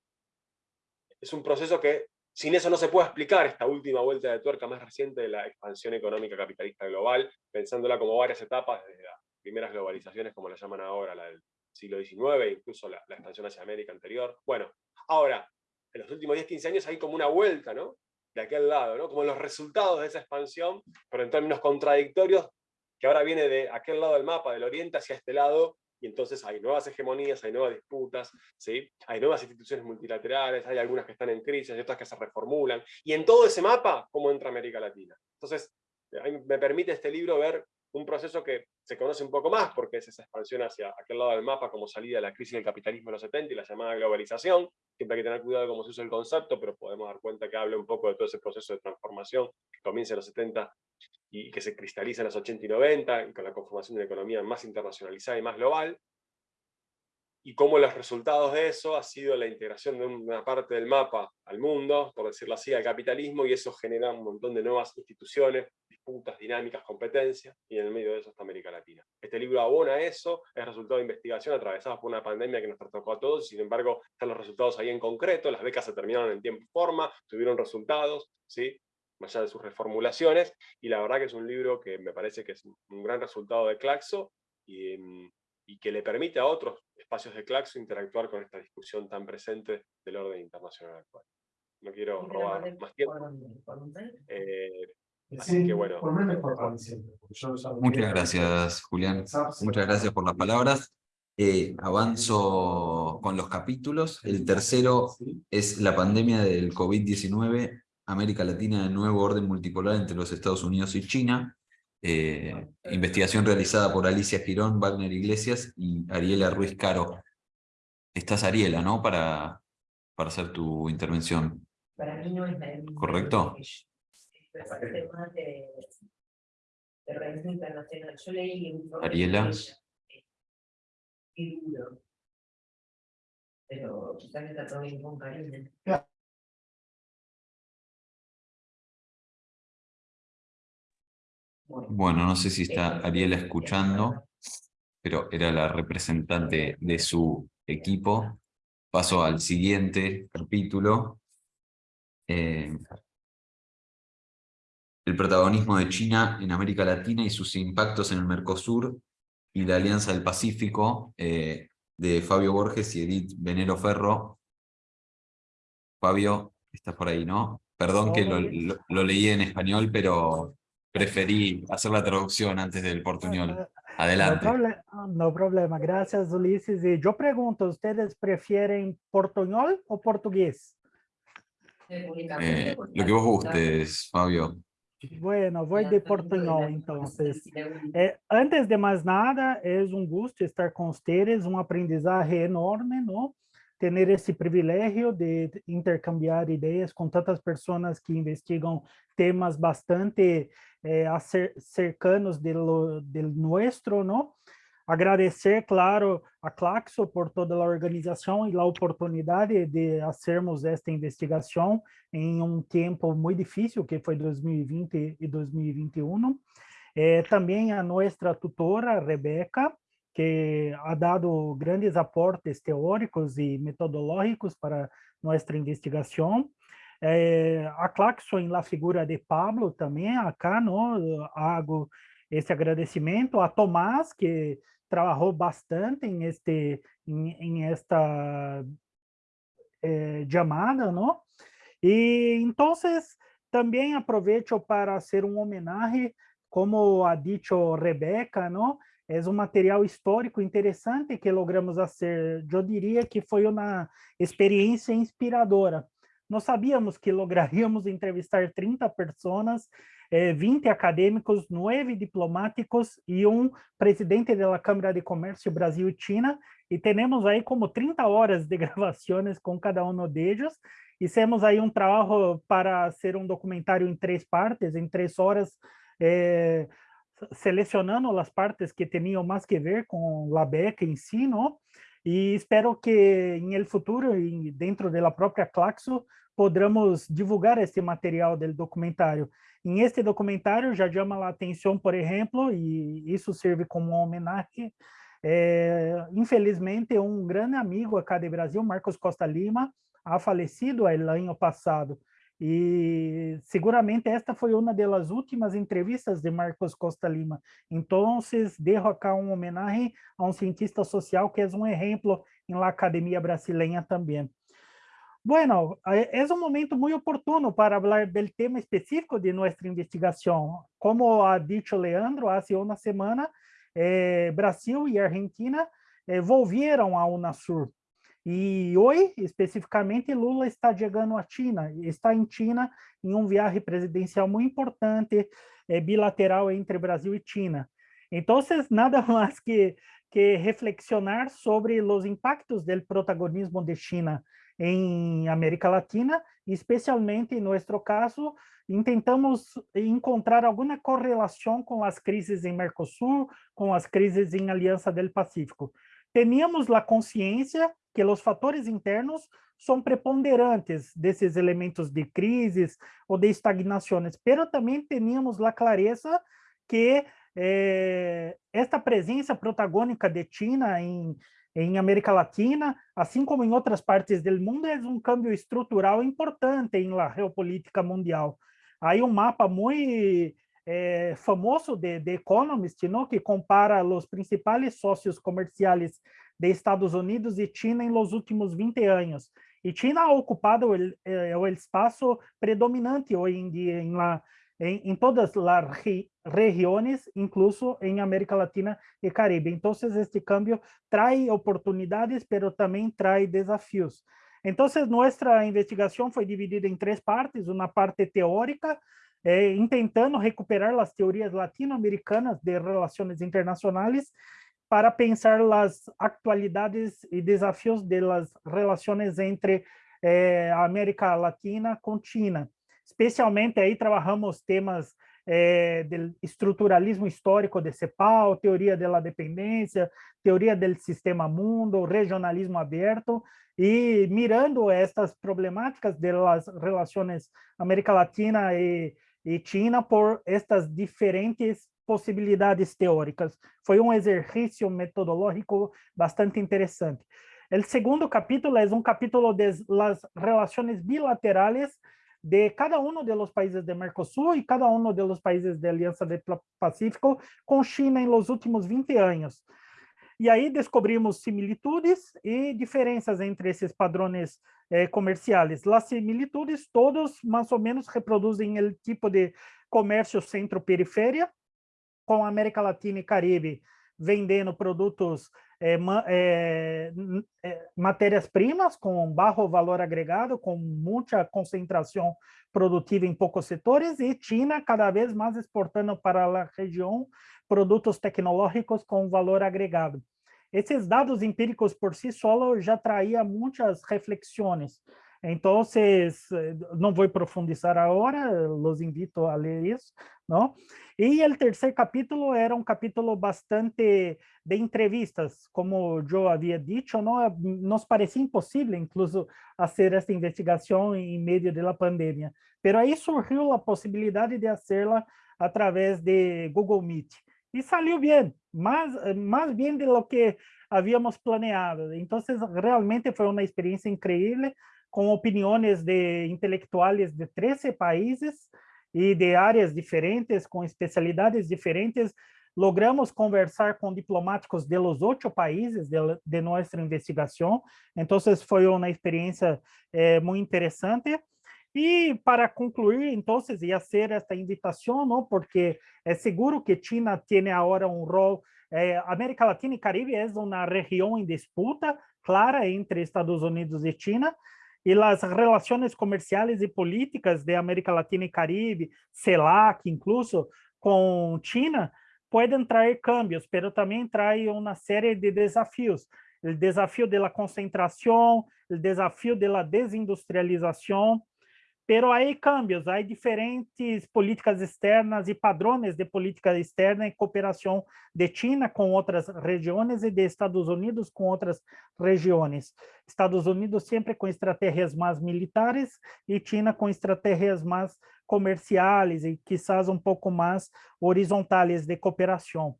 es un proceso que sin eso no se puede explicar esta última vuelta de tuerca más reciente de la expansión económica capitalista global, pensándola como varias etapas, desde las primeras globalizaciones, como la llaman ahora, la del siglo XIX, incluso la, la expansión hacia América anterior. Bueno, ahora, en los últimos 10-15 años hay como una vuelta, ¿no? De aquel lado, ¿no? Como los resultados de esa expansión, pero en términos contradictorios, que ahora viene de aquel lado del mapa, del oriente hacia este lado, y entonces hay nuevas hegemonías, hay nuevas disputas, ¿sí? hay nuevas instituciones multilaterales, hay algunas que están en crisis, hay otras que se reformulan, y en todo ese mapa, ¿cómo entra América Latina? Entonces, me permite este libro ver un proceso que se conoce un poco más, porque es esa expansión hacia aquel lado del mapa como salida de la crisis del capitalismo de los 70 y la llamada globalización, siempre hay que tener cuidado cómo se usa el concepto, pero podemos dar cuenta que habla un poco de todo ese proceso de transformación que comienza en los 70 y que se cristaliza en los 80 y 90, y con la conformación de una economía más internacionalizada y más global, y cómo los resultados de eso ha sido la integración de una parte del mapa al mundo, por decirlo así, al capitalismo, y eso genera un montón de nuevas instituciones, disputas, dinámicas, competencias, y en el medio de eso está América Latina. Este libro abona eso, es resultado de investigación atravesada por una pandemia que nos tocó a todos, sin embargo, están los resultados ahí en concreto, las becas se terminaron en tiempo y forma, tuvieron resultados, ¿sí? más allá de sus reformulaciones, y la verdad que es un libro que me parece que es un gran resultado de Claxo, y, y que le permite a otros espacios de Claxo interactuar con esta discusión tan presente del orden internacional actual. No quiero robar más tiempo. Eh, así que bueno. Muchas gracias, Julián. Muchas gracias por las palabras. Eh, avanzo con los capítulos. El tercero es la pandemia del COVID-19, América Latina de nuevo orden multipolar entre los Estados Unidos y China. Eh, investigación realizada por Alicia Girón, Wagner Iglesias y Ariela Ruiz Caro. Estás Ariela, ¿no? Para, para hacer tu intervención. Para mí no es la ¿Correcto? De, de organismo internacional. Yo leí un Ariela. Y duro. Pero quizás está todo bien con cariño. Bueno, no sé si está Ariela escuchando, pero era la representante de su equipo. Paso al siguiente capítulo. Eh, el protagonismo de China en América Latina y sus impactos en el Mercosur y la Alianza del Pacífico, eh, de Fabio Borges y Edith Venero Ferro. Fabio, estás por ahí, ¿no? Perdón que lo, lo leí en español, pero preferí hacer la traducción antes del portuñol. Adelante. No, proble no, problema, gracias Ulises. Y yo pregunto, ¿ustedes prefieren portuñol o portugués? Eh, lo que vos gustes, Fabio. Bueno, voy de portuñol entonces. Eh, antes de más nada, es un gusto estar con ustedes, un aprendizaje enorme, ¿no? Tener esse privilégio de intercambiar ideias com tantas pessoas que investigam temas bastante eh, cercanos do, do nuestro, ¿no? Agradecer, claro, a Claxo por toda a organização e a oportunidade de fazermos esta investigação em um tempo muito difícil, que foi 2020 e 2021. Eh, também a nossa tutora, Rebeca, que ha dado grandes aportes teóricos e metodológicos para nossa investigação. É, a Claxon, na figura de Pablo, também, acá, no, hago esse agradecimento. A Tomás, que trabajou bastante en, este, en, en esta eh, llamada, ¿no? Y entonces también aprovecho para hacer un homenaje, como ha dicho Rebeca, ¿no? Es é un material histórico interesante que logramos hacer. Yo diría que fue una experiencia inspiradora. Não sabíamos que lograríamos entrevistar 30 pessoas 20 acadêmicos, 9 diplomáticos e um presidente da Câmara de Comércio Brasil e temos aí como 30 horas de [laughs] gravações com cada um deles. Hicimos aí um trabalho para ser um documentário em três partes, em três horas, eh, selecionando as partes que tinham mais que ver com a beca em si, não? E espero que em el futuro, dentro da própria Claxo, podamos divulgar esse material do documentário. Em este documentário já chama a atenção, por exemplo, e isso serve como homenagem, é, infelizmente, um grande amigo acá de Brasil, Marcos Costa Lima, ha falecido el ano passado. E seguramente esta foi uma das últimas entrevistas de Marcos Costa Lima. Então, dejo acá uma homenagem a um cientista social que é um exemplo na academia brasileira também. Bueno, é um momento muito oportuno para falar do tema específico de nossa investigação. Como ha dicho Leandro, há uma semana, eh, Brasil e Argentina eh, volvieron a UNASUR. E hoje, especificamente, Lula está chegando à China, está em China em um viagem presidencial muito importante, é, bilateral entre Brasil e China. Então, nada [laughs] mais que, que reflexionar sobre os impactos do protagonismo de China em América Latina, especialmente em nosso caso, intentamos encontrar alguma correlação com as crises em Mercosul, com as crises em Aliança do Pacífico. Teníamos a consciência que os fatores internos são preponderantes desses elementos de crises ou de estagnações, pero também teníamos a clareza que eh, esta presença protagônica de China em, em América Latina, assim como em outras partes do mundo, é um câmbio estrutural importante em la geopolítica mundial. Aí um mapa muito eh, famoso de, de Economist, ¿no? que compara os principais sócios comerciais de Estados Unidos e China em los últimos 20 anos. E China ha ocupado eh, o espaço predominante hoje em dia em la, en todas las regiones, incluso en América Latina y Caribe. Entonces, este cambio trae oportunidades, pero también trae desafíos. Entonces, nuestra investigación fue dividida en tres partes, una parte teórica, eh, intentando recuperar las teorías latinoamericanas de relaciones internacionales para pensar las actualidades y desafíos de las relaciones entre eh, América Latina con China. Especialmente aí trabajamos temas eh, del estruturalismo histórico de CEPAL, teoria da dependência, teoria do sistema mundo, regionalismo aberto, e mirando estas problemáticas das relações América Latina e, e China por estas diferentes possibilidades teóricas. Foi um exercício metodológico bastante interessante. O segundo capítulo é um capítulo das relações bilaterais de cada uno de los países de Mercosur y cada uno de los países de Alianza del Pacífico con China en los últimos 20 años. E aí descobrimos similitudes e diferenças entre esses padrões eh, comerciais. As similitudes, todos mais ou menos reproduzem o tipo de comércio centro-periferia, com América Latina e Caribe vendendo produtos é, é, é, matérias-primas com baixo valor agregado, com muita concentração produtiva em poucos setores, e China cada vez mais exportando para a região produtos tecnológicos com valor agregado. Esses dados empíricos por si só já traíam muitas reflexões. Então, não vou profundizar agora, los invito a ler isso, não? E o terceiro capítulo era um capítulo bastante de entrevistas, como eu havia dito, não, nos parecia impossível, incluso, fazer esta investigação em meio da pandemia. Mas aí surgiu a possibilidade de fazê-la através de Google Meet. E saiu bem, más, eh, más bien de lo que habíamos planeado. Entonces, realmente fue una experiencia increíble con opiniones de intelectuales de 13 países y de áreas diferentes, con especialidades diferentes. Logramos conversar con diplomáticos de los ocho países de, de nuestra investigación, entonces fue una experiencia eh, muy interesante. E para concluir, então, ia ser esta invitação, não? porque é seguro que China tem agora um rol, eh, América Latina e Caribe é uma região em disputa clara entre Estados Unidos e China, e as relações comerciais e políticas de América Latina e Caribe, CELAC incluso, com China, podem trazer cambios, mas também traz uma série de desafios. O desafio da concentração, o desafio da desindustrialização, Pero hay cambios, hay diferentes políticas externas y padrões de política externa en cooperación de China con otras regiones y de Estados Unidos con otras regiones. Estados Unidos siempre con estrategias más militares y China con estrategias más comerciales y quizás un poco más horizontales de cooperación.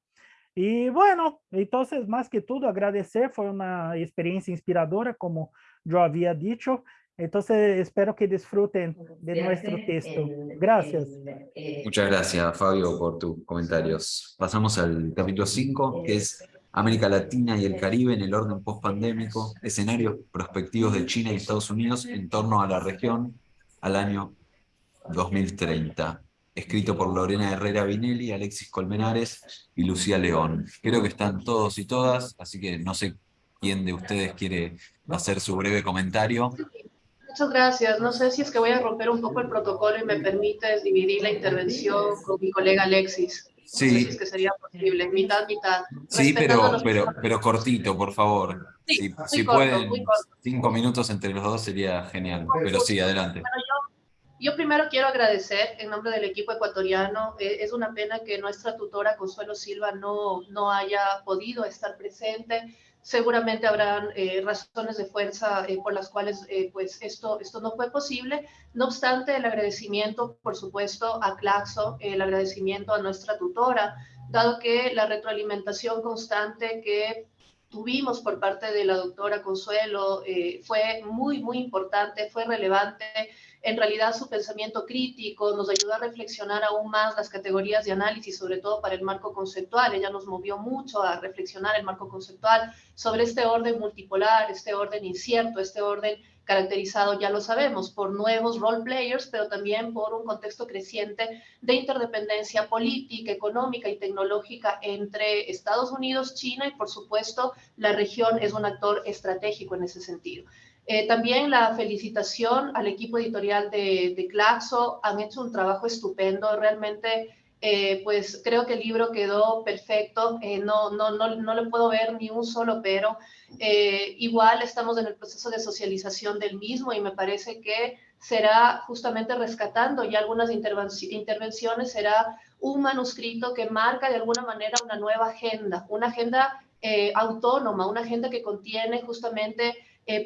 Y bueno, entonces más que todo agradecer, fue una experiencia inspiradora, como yo había dicho, Entonces, espero que disfruten de nuestro texto. Gracias. Muchas gracias, Fabio, por tus comentarios. Pasamos al capítulo 5, que es América Latina y el Caribe en el orden post-pandémico, escenarios prospectivos de China y Estados Unidos en torno a la región al año 2030. Escrito por Lorena Herrera Vinelli, Alexis Colmenares y Lucía León. Creo que están todos y todas, así que no sé quién de ustedes quiere hacer su breve comentario. Muchas gracias. No sé si es que voy a romper un poco el protocolo y me permites dividir la intervención con mi colega Alexis. Sí. No sé si es que sería posible, mitad, mitad. Sí, pero, pero, pero cortito, por favor. Sí, si, muy si corto, pueden, muy corto. cinco minutos entre los dos sería genial. Pero sí, adelante. Bueno, yo, yo primero quiero agradecer en nombre del equipo ecuatoriano. Eh, es una pena que nuestra tutora Consuelo Silva no, no haya podido estar presente seguramente habrán eh, razones de fuerza eh, por las cuales eh, pues esto, esto no fue posible. No obstante, el agradecimiento, por supuesto, a Claxo, el agradecimiento a nuestra tutora, dado que la retroalimentación constante que tuvimos por parte de la doctora Consuelo fue muy, muy importante, fue relevante En realidad su pensamiento crítico nos ayudó a reflexionar aún más las categorías de análisis, sobre todo para el marco conceptual. Ella nos movió mucho a reflexionar el marco conceptual sobre este orden multipolar, este orden incierto, este orden caracterizado, ya lo sabemos, por nuevos role players, pero también por un contexto creciente de interdependencia política, económica y tecnológica entre Estados Unidos, China y, por supuesto, la región es un actor estratégico en ese sentido. Eh, también la felicitación al equipo editorial de, de Claxo, han hecho un trabajo estupendo, realmente eh, pues creo que el libro quedó perfecto, eh, no, no, no, no, le puedo ver ni un solo pero. Eh, igual estamos en el proceso de socialización del mismo y me parece que será justamente rescatando ya algunas intervenciones, será un manuscrito que marca de alguna manera una nueva agenda, una agenda autónoma, una agenda que contiene justamente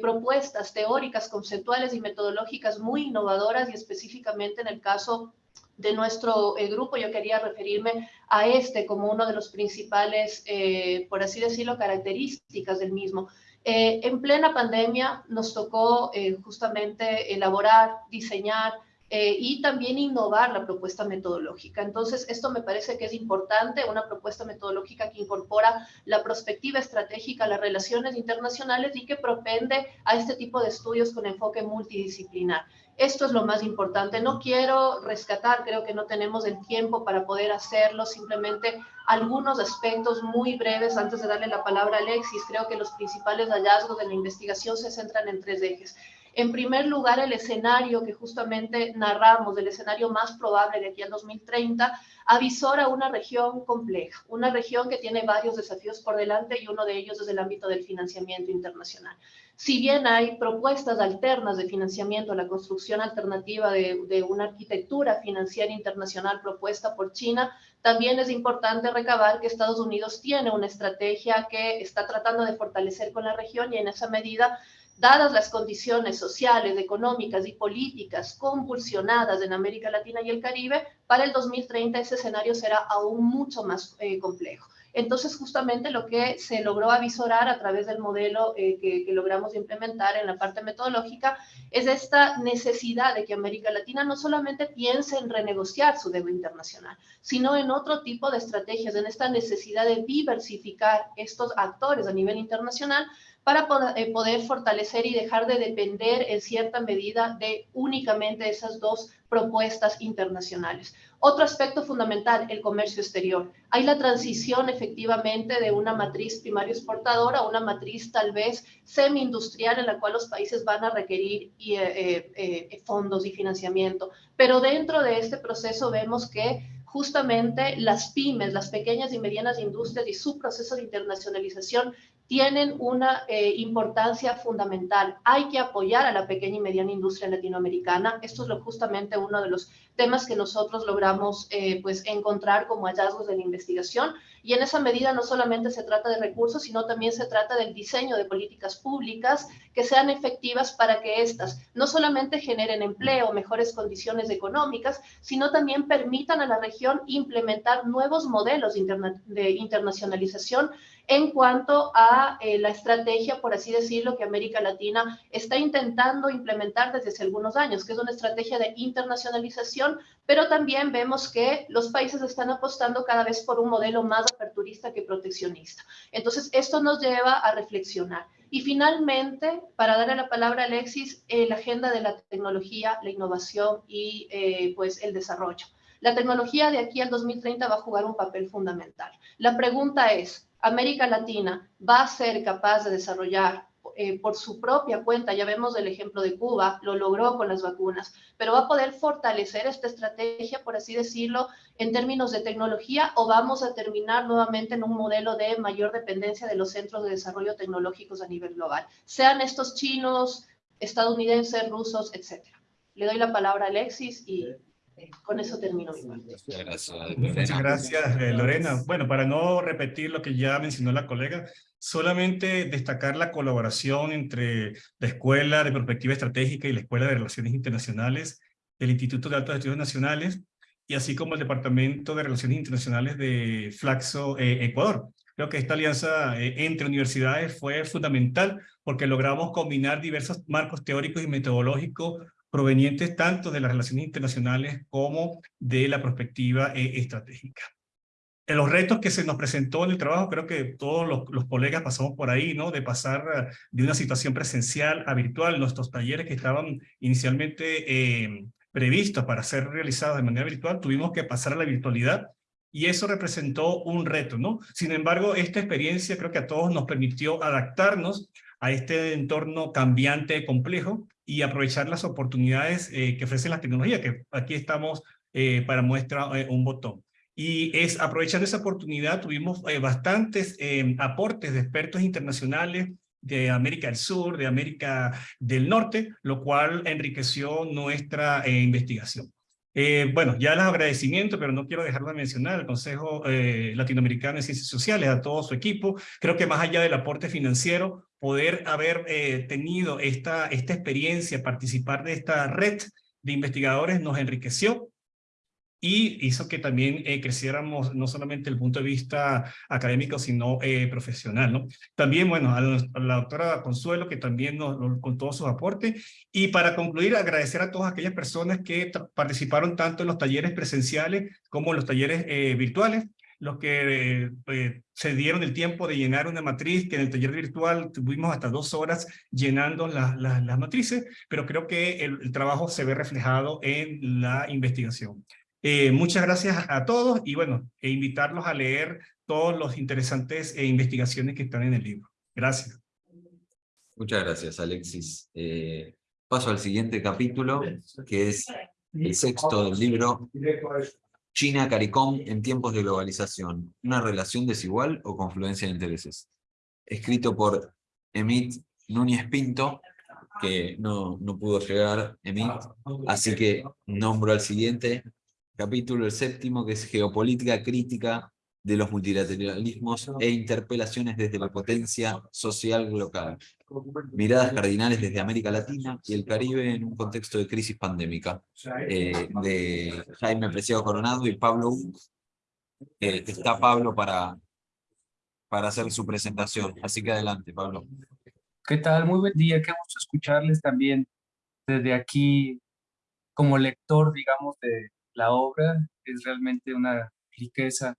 propuestas teóricas, conceptuales y metodológicas muy innovadoras y específicamente en el caso de nuestro eh, grupo, yo quería referirme a este como uno de los principales, eh, por así decirlo, características del mismo. Eh, en plena pandemia nos tocó justamente elaborar, diseñar y también innovar la propuesta metodológica. Entonces, esto me parece que es importante, una propuesta metodológica que incorpora la perspectiva estratégica, las relaciones internacionales y que propende a este tipo de estudios con enfoque multidisciplinar. Esto es lo más importante. No quiero rescatar, creo que no tenemos el tiempo para poder hacerlo, simplemente algunos aspectos muy breves antes de darle la palabra a Alexis. Creo que los principales hallazgos de la investigación se centran en tres ejes. En primer lugar, el escenario que justamente narramos, el escenario más probable de aquí al 2030, avisora una región compleja, una región que tiene varios desafíos por delante y uno de ellos es el ámbito del financiamiento internacional. Si bien hay propuestas alternas de financiamiento, la construcción alternativa de, una arquitectura financiera internacional propuesta por China, también es importante recabar que Estados Unidos tiene una estrategia que está tratando de fortalecer con la región y en esa medida dadas las condiciones sociales, económicas y políticas convulsionadas en América Latina y el Caribe, para el 2030 ese escenario será aún mucho más eh, complejo. Entonces, justamente lo que se logró avisorar a través del modelo eh, que, que, logramos implementar en la parte metodológica es esta necesidad de que América Latina no solamente piense en renegociar su deuda internacional, sino en otro tipo de estrategias, en esta necesidad de diversificar estos actores a nivel internacional para eh, poder fortalecer y dejar de depender en cierta medida de únicamente esas dos propuestas internacionales. Otro aspecto fundamental, el comercio exterior. Hay la transición efectivamente de una matriz primario exportadora a una matriz tal vez semi-industrial en la cual los países van a requerir eh, eh, fondos y financiamiento. Pero dentro de este proceso vemos que justamente las pymes, las pequeñas y medianas industrias y su proceso de internacionalización tienen una eh, importancia fundamental. Hay que apoyar a la pequeña y mediana industria latinoamericana. Esto es lo, justamente uno de los temas que nosotros logramos eh, pues, encontrar como hallazgos de la investigación. Y en esa medida no solamente se trata de recursos, sino también se trata del diseño de políticas públicas que sean efectivas para que éstas no solamente generen empleo, mejores condiciones económicas, sino también permitan a la región implementar nuevos modelos de internacionalización en cuanto a eh, la estrategia, por así decirlo, que América Latina está intentando implementar desde hace algunos años, que es una estrategia de internacionalización, pero también vemos que los países están apostando cada vez por un modelo más aperturista que proteccionista. Entonces, esto nos lleva a reflexionar. Y finalmente, para darle la palabra a Alexis, eh, la agenda de la tecnología, la innovación y eh, pues el desarrollo. La tecnología de aquí al 2030 va a jugar un papel fundamental. La pregunta es, América Latina va a ser capaz de desarrollar eh, por su propia cuenta, ya vemos el ejemplo de Cuba, lo logró con las vacunas, pero va a poder fortalecer esta estrategia, por así decirlo, en términos de tecnología o vamos a terminar nuevamente en un modelo de mayor dependencia de los centros de desarrollo tecnológicos a nivel global, sean estos chinos, estadounidenses, rusos, etcétera. Le doy la palabra a Alexis y con eso termino mi parte. Muchas gracias, eh, Lorena. Bueno, para no repetir lo que ya mencionó la colega, solamente destacar la colaboración entre la Escuela de Perspectiva Estratégica y la Escuela de Relaciones Internacionales del Instituto de Altos Estudios Nacionales y así como el Departamento de Relaciones Internacionales de Flaxo eh, Ecuador. Creo que esta alianza eh, entre universidades fue fundamental porque logramos combinar diversos marcos teóricos y metodológicos provenientes tanto de las relaciones internacionales como de la perspectiva eh, estratégica. En los retos que se nos presentó en el trabajo, creo que todos los, colegas pasamos por ahí, ¿no? De pasar de una situación presencial a virtual. Nuestros talleres que estaban inicialmente eh, previstos para ser realizados de manera virtual, tuvimos que pasar a la virtualidad y eso representó un reto, ¿no? Sin embargo, esta experiencia creo que a todos nos permitió adaptarnos a este entorno cambiante, complejo, y aprovechar las oportunidades eh, que ofrece la tecnología, que aquí estamos eh, para muestra eh, un botón. Y es aprovechando esa oportunidad, tuvimos bastantes aportes de expertos internacionales de América del Sur, de América del Norte, lo cual enriqueció nuestra investigación. Eh, bueno, ya los agradecimientos, pero no quiero dejar de mencionar al Consejo eh, Latinoamericano de Ciencias Sociales, a todo su equipo. Creo que más allá del aporte financiero, poder haber eh, tenido esta experiencia, participar de esta red de investigadores nos enriqueció y hizo que también eh, creciéramos no solamente el punto de vista académico, sino eh, profesional. ¿no? También, bueno, a la, a la doctora Consuelo, que también nos, nos, con todos sus aportes. Y para concluir, agradecer a todas aquellas personas que participaron tanto en los talleres presenciales como en los talleres eh, virtuales los que eh, se dieron el tiempo de llenar una matriz, que en el taller virtual tuvimos hasta dos horas llenando la, la, las matrices, pero creo que el, el, trabajo se ve reflejado en la investigación. Eh, muchas gracias a todos y bueno, e invitarlos a leer todos los interesantes eh, investigaciones que están en el libro. Gracias. Muchas gracias, Alexis. Eh, paso al siguiente capítulo, que es el sexto del libro, China CARICOM en tiempos de globalización, una relación desigual o confluencia de intereses. Escrito por Emit Núñez Pinto, que no, no pudo llegar, Emit, así que nombro al siguiente, capítulo el séptimo, que es Geopolítica Crítica de los multilateralismos e interpelaciones desde la potencia social local. Miradas cardinales desde América Latina y el Caribe en un contexto de crisis pandémica. Eh, de Jaime Preciado Coronado y Pablo eh, está Pablo para, para hacer su presentación. Así que adelante, Pablo. ¿Qué tal? Muy buen día. Qué gusto escucharles también desde aquí como lector, digamos, de, la obra es realmente una riqueza.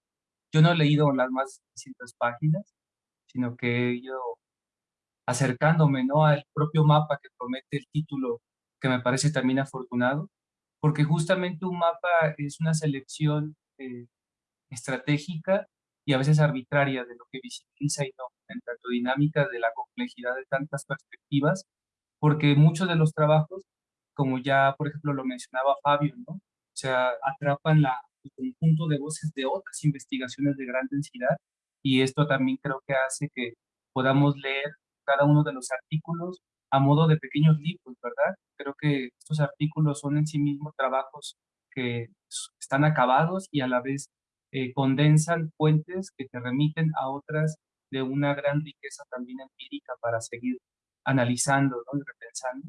Yo no he leído las más de 600 páginas, sino que he ido acercándome ¿no? al propio mapa que promete el título, que me parece también afortunado, porque justamente un mapa es una selección eh, estratégica y a veces arbitraria de lo que visibiliza y no, en tanto dinámica de la complejidad de tantas perspectivas, porque muchos de los trabajos, como ya por ejemplo lo mencionaba Fabio, ¿no? Sea, atrapan la, el conjunto de voces de otras investigaciones de gran densidad y esto también creo que hace que podamos leer cada uno de los artículos a modo de pequeños libros, ¿verdad? Creo que estos artículos son en sí mismos trabajos que están acabados y a la vez eh, condensan fuentes que te remiten a otras de una gran riqueza también empírica para seguir analizando y repensando.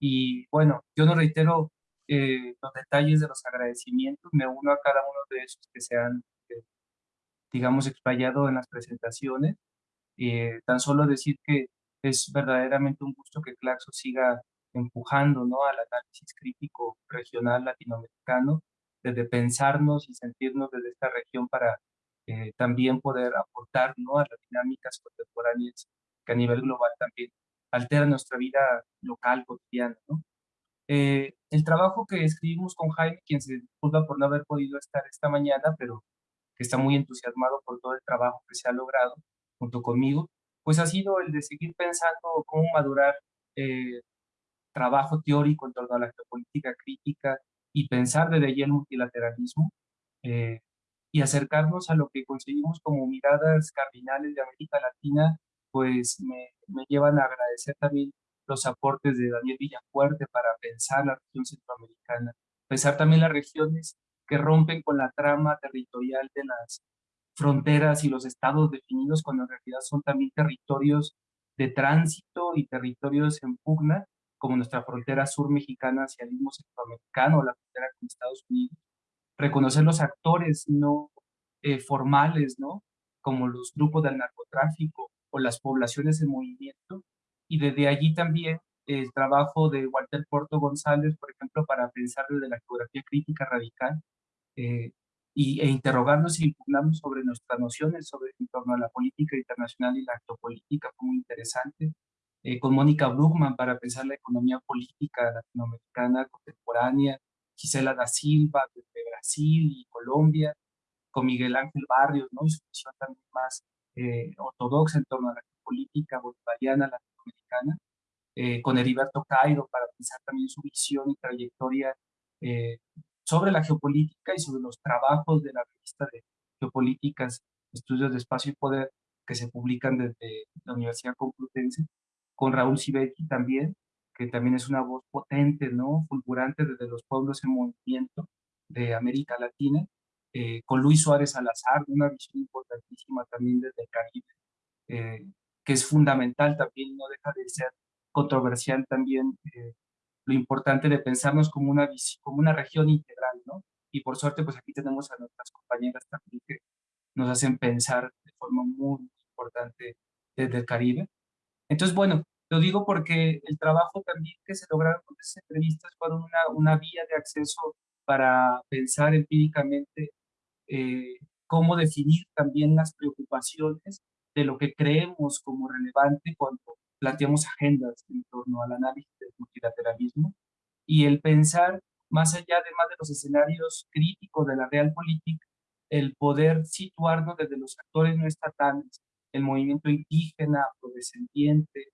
Y bueno, yo no reitero eh, los detalles de los agradecimientos, me uno a cada uno de esos que se han, eh, digamos, explayado en las presentaciones. Eh, tan solo decir que es verdaderamente un gusto que Claxo siga empujando ¿no? al análisis crítico regional latinoamericano, desde pensarnos y sentirnos desde esta región para eh, también poder aportar ¿no? a las dinámicas contemporáneas que a nivel global también alteran nuestra vida local, cotidiana. ¿no? Eh, el trabajo que escribimos con Jaime, quien se disculpa por no haber podido estar esta mañana, pero que está muy entusiasmado por todo el trabajo que se ha logrado junto conmigo, pues ha sido el de seguir pensando cómo madurar eh, trabajo teórico en torno a la geopolítica crítica y pensar desde allí el multilateralismo eh, y acercarnos a lo que conseguimos como miradas cardinales de América Latina, pues me, me llevan a agradecer también los aportes de Daniel Villafuerte para pensar la región centroamericana, pensar también las regiones que rompen con la trama territorial de las fronteras y los estados definidos cuando en realidad son también territorios de tránsito y territorios en pugna, como nuestra frontera sur mexicana hacia el mismo centroamericano, la frontera con Estados Unidos. Reconocer los actores no eh, formales, ¿no? Como los grupos del narcotráfico o las poblaciones en movimiento, y desde allí también el trabajo de Walter Porto González, por ejemplo, para pensar desde la geografía crítica radical eh, y, e interrogarnos y impugnarnos sobre nuestras nociones sobre, en torno a la política internacional y la geopolítica, fue muy interesante. Eh, con Mónica Brugman para pensar la economía política latinoamericana contemporánea, Gisela da Silva desde Brasil y Colombia, con Miguel Ángel Barrios, ¿no? y su visión también más eh, ortodoxa en torno a la política bolivariana latinoamericana, eh, con Heriberto Cairo para pensar también su visión y trayectoria eh, sobre la geopolítica y sobre los trabajos de la revista de geopolíticas, estudios de espacio y poder que se publican desde la Universidad Complutense, con Raúl Sibeki también, que también es una voz potente, ¿no? fulgurante desde los pueblos en movimiento de América Latina, eh, con Luis Suárez Salazar, una visión importantísima también desde el Caribe, eh, que es fundamental también, no deja de ser controversial también eh, lo importante de pensarnos como una, como una región integral, ¿no? Y por suerte, pues aquí tenemos a nuestras compañeras también que nos hacen pensar de forma muy, importante desde el Caribe. Entonces, bueno, lo digo porque el trabajo también que se lograron con esas entrevistas fueron una, una vía de acceso para pensar empíricamente eh, cómo definir también las preocupaciones de lo que creemos como relevante cuando planteamos agendas en torno al análisis del multilateralismo y el pensar más allá además de los escenarios críticos de la realpolitik, el poder situarnos desde los actores no estatales, el movimiento indígena, afrodescendiente,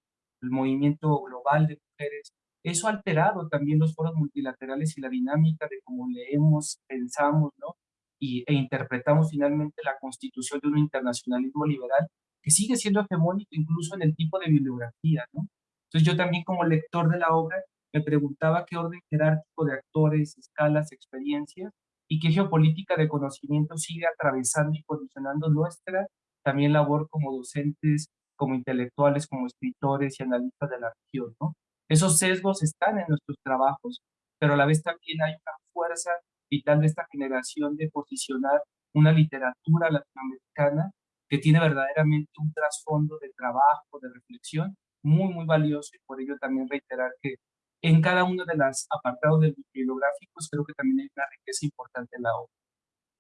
el movimiento global de mujeres, eso ha alterado también los foros multilaterales y la dinámica de cómo leemos, pensamos, ¿no? Y, e interpretamos finalmente la constitución de un internacionalismo liberal que sigue siendo hegemónico incluso en el tipo de bibliografía, ¿no? Entonces yo también como lector de la obra me preguntaba qué orden jerárquico de actores, escalas, experiencias y qué geopolítica de conocimiento sigue atravesando y condicionando nuestra también labor como docentes, como intelectuales, como escritores y analistas de la región, ¿no? Esos sesgos están en nuestros trabajos, pero a la vez también hay una fuerza vital de esta generación de posicionar una literatura latinoamericana que tiene verdaderamente un trasfondo de trabajo, de reflexión, muy, muy valioso y por ello también reiterar que en cada uno de los apartados bibliográficos creo que también hay una riqueza importante en la obra.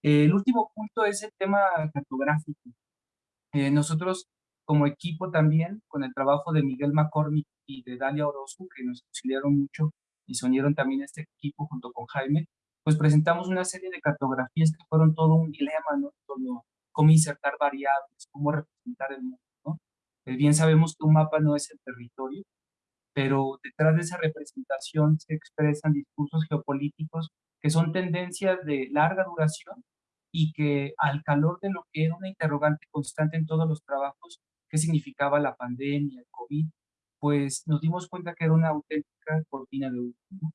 el último punto es el tema cartográfico. Eh, nosotros como equipo también, con el trabajo de Miguel McCormick y de Dalia Orozco, que nos auxiliaron mucho y se unieron también a este equipo junto con Jaime, pues presentamos una serie de cartografías que fueron todo un dilema, ¿no? Todo, cómo insertar variables, cómo representar el mundo. Eh, bien sabemos que un mapa no es el territorio, pero detrás de esa representación se expresan discursos geopolíticos que son tendencias de larga duración y que al calor de lo que era una interrogante constante en todos los trabajos, qué significaba la pandemia, el COVID, pues nos dimos cuenta que era una auténtica cortina de humo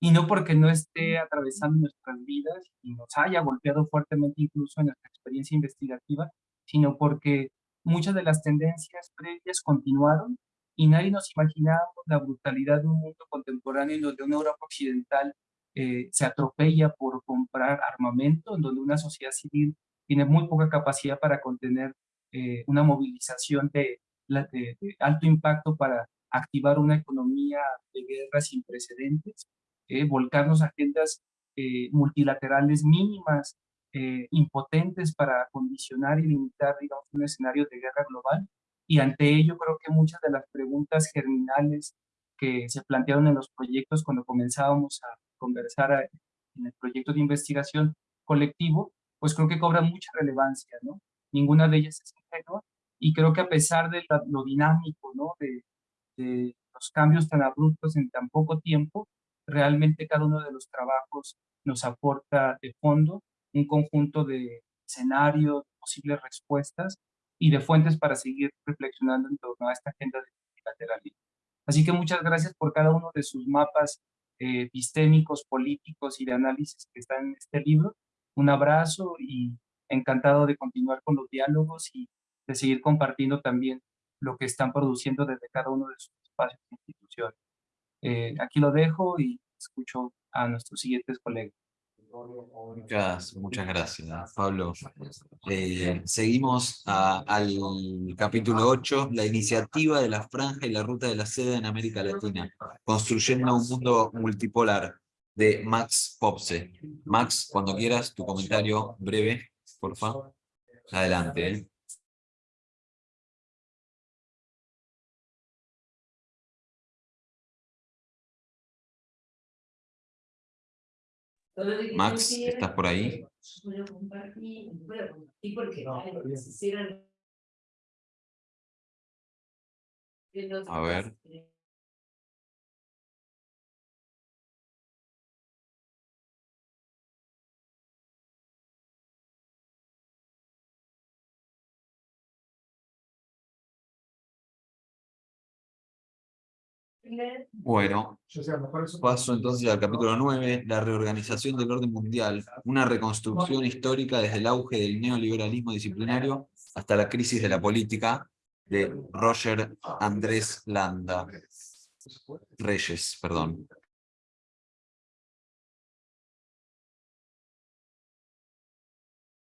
y no porque no esté atravesando nuestras vidas y nos haya golpeado fuertemente incluso en nuestra experiencia investigativa, sino porque muchas de las tendencias previas continuaron y nadie nos imaginábamos la brutalidad de un mundo contemporáneo en donde una Europa occidental eh, se atropella por comprar armamento, en donde una sociedad civil tiene muy poca capacidad para contener eh, una movilización de, de alto impacto para activar una economía de guerra sin precedentes eh, volcarnos a agendas eh, multilaterales mínimas, eh, impotentes para condicionar y limitar, digamos, un escenario de guerra global. Y ante ello creo que muchas de las preguntas germinales que se plantearon en los proyectos cuando comenzábamos a conversar en el proyecto de investigación colectivo, pues creo que cobran mucha relevancia, ¿no? Ninguna de ellas es ingenua y creo que a pesar de lo dinámico, ¿no? De los cambios tan abruptos en tan poco tiempo, realmente cada uno de los trabajos nos aporta de fondo un conjunto de escenarios, posibles respuestas y de fuentes para seguir reflexionando en torno a esta agenda de multilateralismo. Así que muchas gracias por cada uno de sus mapas eh, epistémicos, políticos y de análisis que están en este libro. Un abrazo y encantado de continuar con los diálogos y de seguir compartiendo también lo que están produciendo desde cada uno de sus espacios e instituciones. Eh, aquí lo dejo y escucho a nuestros siguientes colegas. Muchas, muchas gracias, Pablo. Eh, seguimos al capítulo 8, la iniciativa de la franja y la ruta de la seda en América Latina, construyendo un mundo multipolar, de Max Popse. Max, cuando quieras, tu comentario breve, por favor. Adelante. ¿eh? Max, ¿estás por ahí? Puedo compartir, Bueno, paso entonces al capítulo 9, la reorganización del orden mundial, una reconstrucción histórica desde el auge del neoliberalismo disciplinario hasta la crisis de la política, de Roger Andrés Landa. Reyes, perdón.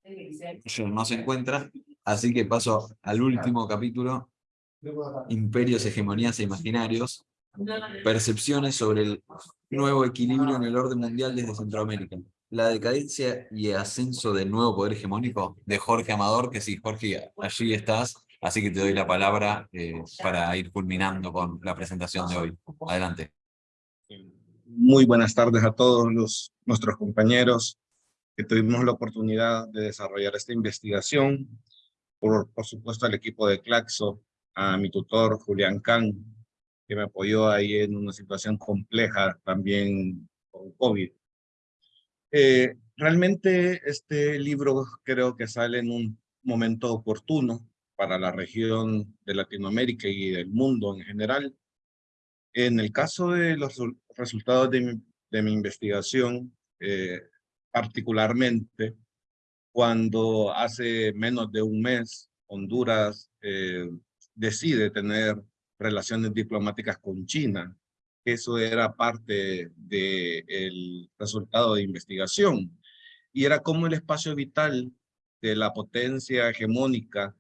Roger no se encuentra, así que paso al último capítulo, Imperios, hegemonías e imaginarios, Percepciones sobre el nuevo equilibrio en el orden mundial desde Centroamérica. La decadencia y ascenso del nuevo poder hegemónico de Jorge Amador, que sí, Jorge, allí estás, así que te doy la palabra eh, para ir culminando con la presentación de hoy. Adelante. Muy buenas tardes a todos los, nuestros compañeros que tuvimos la oportunidad de desarrollar esta investigación. Por, por supuesto al equipo de Claxo, a mi tutor Julián Can, que me apoyó ahí en una situación compleja también con COVID. Eh, realmente este libro creo que sale en un momento oportuno para la región de Latinoamérica y del mundo en general. En el caso de los resultados de mi, de mi investigación, eh, particularmente cuando hace menos de un mes Honduras eh, decide tener relaciones diplomáticas con China. Eso era parte del resultado de investigación. Y era como el espacio vital de la potencia hegemónica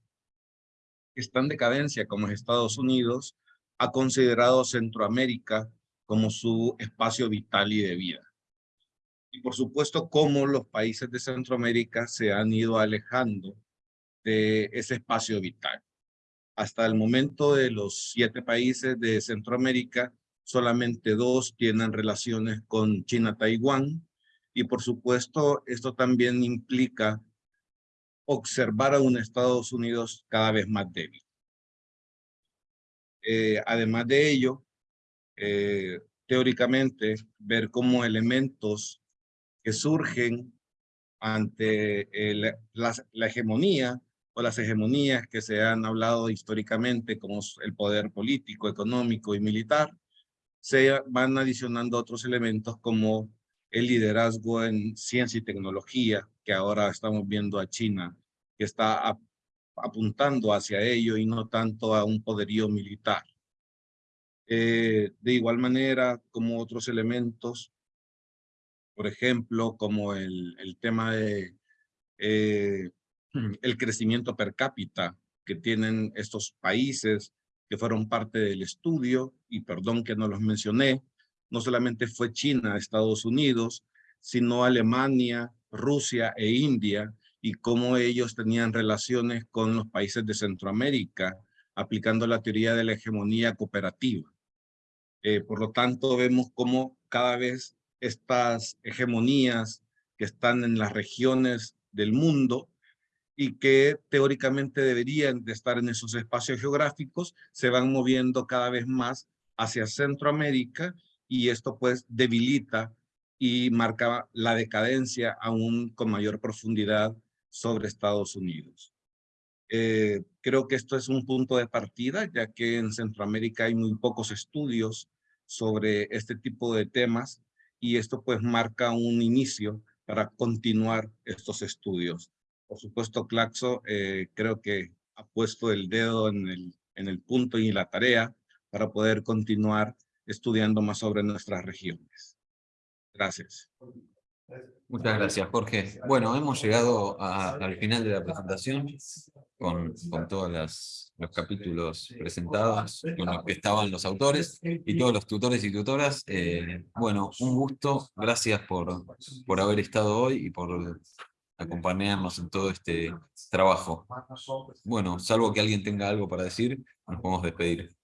que está en decadencia como es Estados Unidos, ha considerado Centroamérica como su espacio vital y de vida. Y por supuesto, cómo los países de Centroamérica se han ido alejando de ese espacio vital. Hasta el momento de los siete países de Centroamérica, solamente dos tienen relaciones con China-Taiwán. Y por supuesto, esto también implica observar a un Estados Unidos cada vez más débil. Eh, además de ello, eh, teóricamente, ver cómo elementos que surgen ante la hegemonía o las hegemonías que se han hablado históricamente como el poder político, económico y militar, se van adicionando otros elementos como el liderazgo en ciencia y tecnología, que ahora estamos viendo a China, que está ap apuntando hacia ello y no tanto a un poderío militar. Eh, de igual manera, como otros elementos, por ejemplo, como el, el tema de eh, el crecimiento per cápita que tienen estos países que fueron parte del estudio, y perdón que no los mencioné, no solamente fue China, Estados Unidos, sino Alemania, Rusia e India, y cómo ellos tenían relaciones con los países de Centroamérica, aplicando la teoría de la hegemonía cooperativa. Eh, por lo tanto, vemos cómo cada vez estas hegemonías que están en las regiones del mundo y que teóricamente deberían de estar en esos espacios geográficos, se van moviendo cada vez más hacia Centroamérica y esto pues debilita y marca la decadencia aún con mayor profundidad sobre Estados Unidos. Eh, creo que esto es un punto de partida, ya que en Centroamérica hay muy pocos estudios sobre este tipo de temas y esto pues marca un inicio para continuar estos estudios. Por supuesto, Claxo eh, creo que ha puesto el dedo en el, en el punto y la tarea para poder continuar estudiando más sobre nuestras regiones. Gracias. Muchas gracias, Jorge. Bueno, hemos llegado a- al final de la presentación con, con todos los capítulos presentados, con los que estaban los autores y todos los tutores y tutoras. Eh, bueno, un gusto. Gracias por, por haber estado hoy y por acompañarnos en todo este trabajo. Bueno, salvo que alguien tenga algo para decir, nos podemos despedir.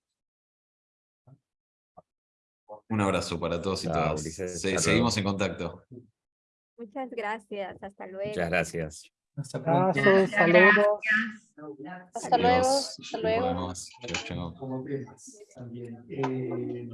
Un abrazo para todos y todas. Se- Hasta seguimos luego. en contacto. Muchas gracias. Hasta luego. Muchas gracias. Hasta Gracias, saludos. Hasta luego, hasta luego. También, eh,